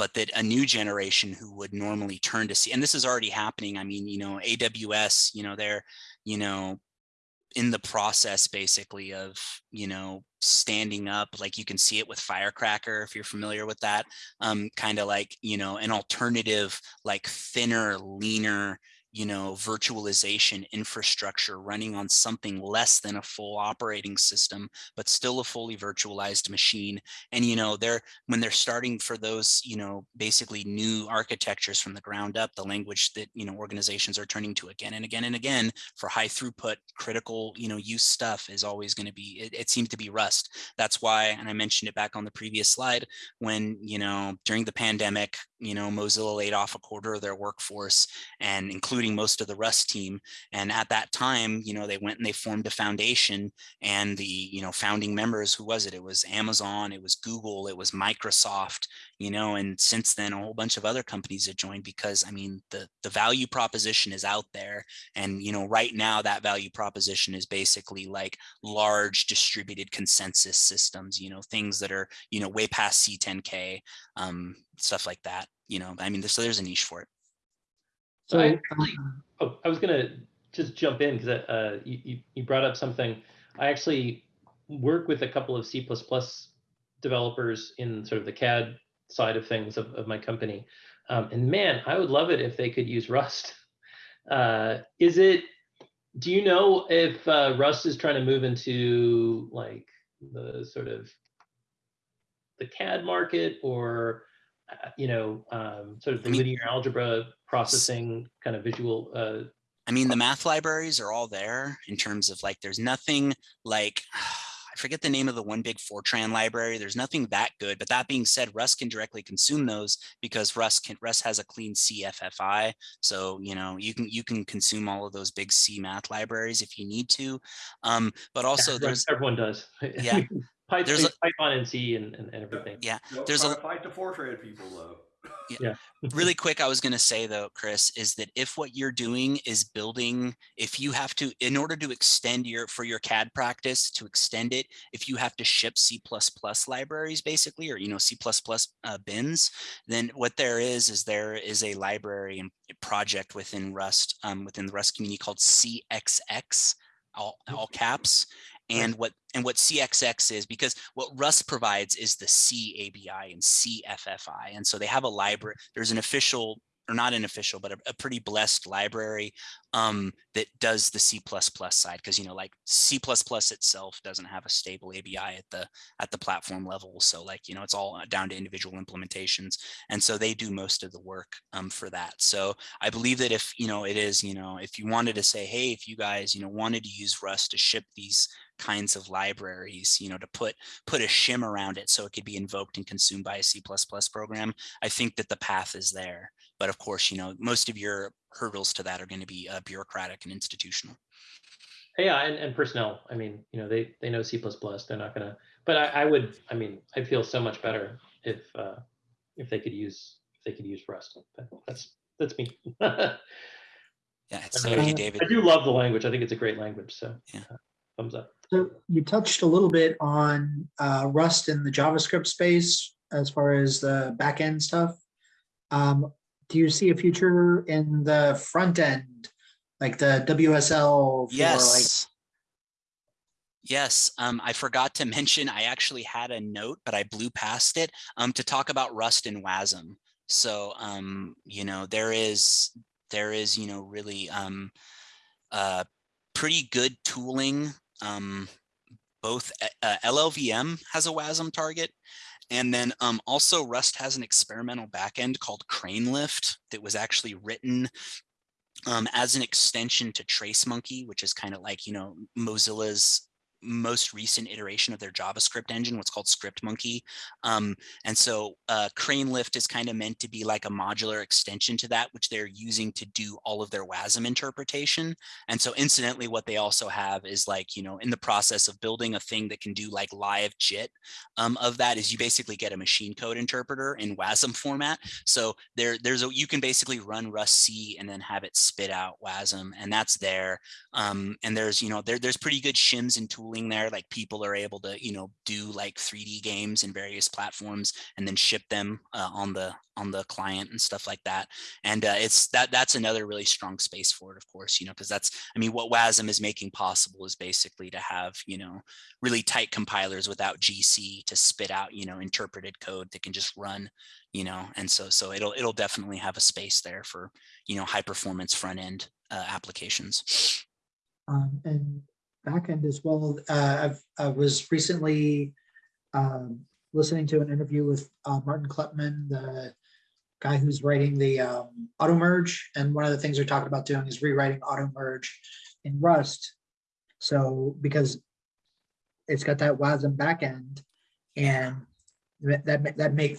but that a new generation who would normally turn to C, and this is already happening. I mean, you know, AWS, you know, they're, you know, in the process basically of, you know, standing up, like you can see it with Firecracker, if you're familiar with that, um, kind of like, you know, an alternative, like thinner, leaner, you know, virtualization infrastructure running on something less than a full operating system, but still a fully virtualized machine. And, you know, they're, when they're starting for those, you know, basically new architectures from the ground up, the language that, you know, organizations are turning to again and again and again for high throughput, critical, you know, use stuff is always going to be, it, it seems to be Rust. That's why, and I mentioned it back on the previous slide, when, you know, during the pandemic, you know, Mozilla laid off a quarter of their workforce and including most of the Rust team. And at that time, you know, they went and they formed a foundation and the, you know, founding members, who was it? It was Amazon, it was Google, it was Microsoft, you know, and since then a whole bunch of other companies have joined because I mean, the, the value proposition is out there. And, you know, right now that value proposition is basically like large distributed consensus systems, you know, things that are, you know, way past C10K, um, stuff like that. You know, I mean, there's, so there's a niche for it. So I actually, um, oh, I was gonna just jump in because uh, you, you you brought up something. I actually work with a couple of C++ developers in sort of the CAD side of things of, of my company, um, and man, I would love it if they could use Rust. Uh, is it? Do you know if uh, Rust is trying to move into like the sort of the CAD market or uh, you know, um, sort of the linear algebra processing kind of visual. Uh, I mean, the math libraries are all there in terms of like, there's nothing like, I forget the name of the one big Fortran library. There's nothing that good. But that being said, Rust can directly consume those because Rust can Rust has a clean CFFI. So you know you can you can consume all of those big C math libraries if you need to. Um, but also yeah, there's everyone does. Yeah. Python, There's a- Python and C and, and, and everything. yeah Don't There's try a- to fight the Fortran people though. Really quick i was going to say though chris is that if what you're doing is building if you have to in order to extend your for your cad practice to extend it if you have to ship c++ libraries basically or you know c++ uh, bins then what there is is there is a library and project within rust um, within the rust community called cxx all, all caps and what and what CXX is because what Rust provides is the C ABI and CFFI, and so they have a library. There's an official or not an official, but a, a pretty blessed library um, that does the C++ side because you know like C++ itself doesn't have a stable ABI at the at the platform level, so like you know it's all down to individual implementations, and so they do most of the work um, for that. So I believe that if you know it is you know if you wanted to say hey if you guys you know wanted to use Rust to ship these kinds of libraries, you know, to put put a shim around it so it could be invoked and consumed by a C++ program. I think that the path is there. But of course, you know, most of your hurdles to that are going to be uh, bureaucratic and institutional. Yeah, and, and personnel. I mean, you know, they they know C++. plus They're not gonna. But I, I would. I mean, I'd feel so much better if uh, if they could use if they could use Rust. But that's that's me. Yeah, it's mean, thank you, David. do love the language. I think it's a great language. So Yeah. uh, thumbs up. So you touched a little bit on uh, Rust in the JavaScript space as far as the back end stuff. Um, do you see a future in the front end, like the WSL? Yes. Yes, um, I forgot to mention, I actually had a note, but I blew past it um, to talk about Rust and WASM. So, um, you know, there is, there is, you know, really um, uh, pretty good tooling. Um, both uh, LLVM has a WASM target, and then um, also Rust has an experimental backend called CraneLift that was actually written um, as an extension to TraceMonkey, which is kind of like, you know, Mozilla's most recent iteration of their JavaScript engine, what's called ScriptMonkey. Um, and so uh, CraneLift is kind of meant to be like a modular extension to that, which they're using to do all of their WASM interpretation. And so incidentally, what they also have is like, you know, in the process of building a thing that can do like live JIT um, of that is you basically get a machine code interpreter in WASM format. So there, there's a, you can basically run rustc and then have it spit out WASM and that's there. Um, and there's, you know, there, there's pretty good shims and tooling there. Like people are able to, you know, do like 3D games in various platforms and then ship them uh, on the on the client and stuff like that. And uh, it's that that's another really strong space for it, of course, you know, because that's I mean, what WASM is making possible is basically to have, you know, really tight compilers without GC to spit out, you know, interpreted code that can just run, you know, and so so it'll it'll definitely have a space there for, you know, high performance front end uh, applications. Um, and backend as well. Uh, I was recently um, listening to an interview with uh, Martin Kleppmann, the guy who's writing the um, Automerge. And one of the things they're talking about doing is rewriting Automerge in Rust. So because it's got that WASM backend and that that that make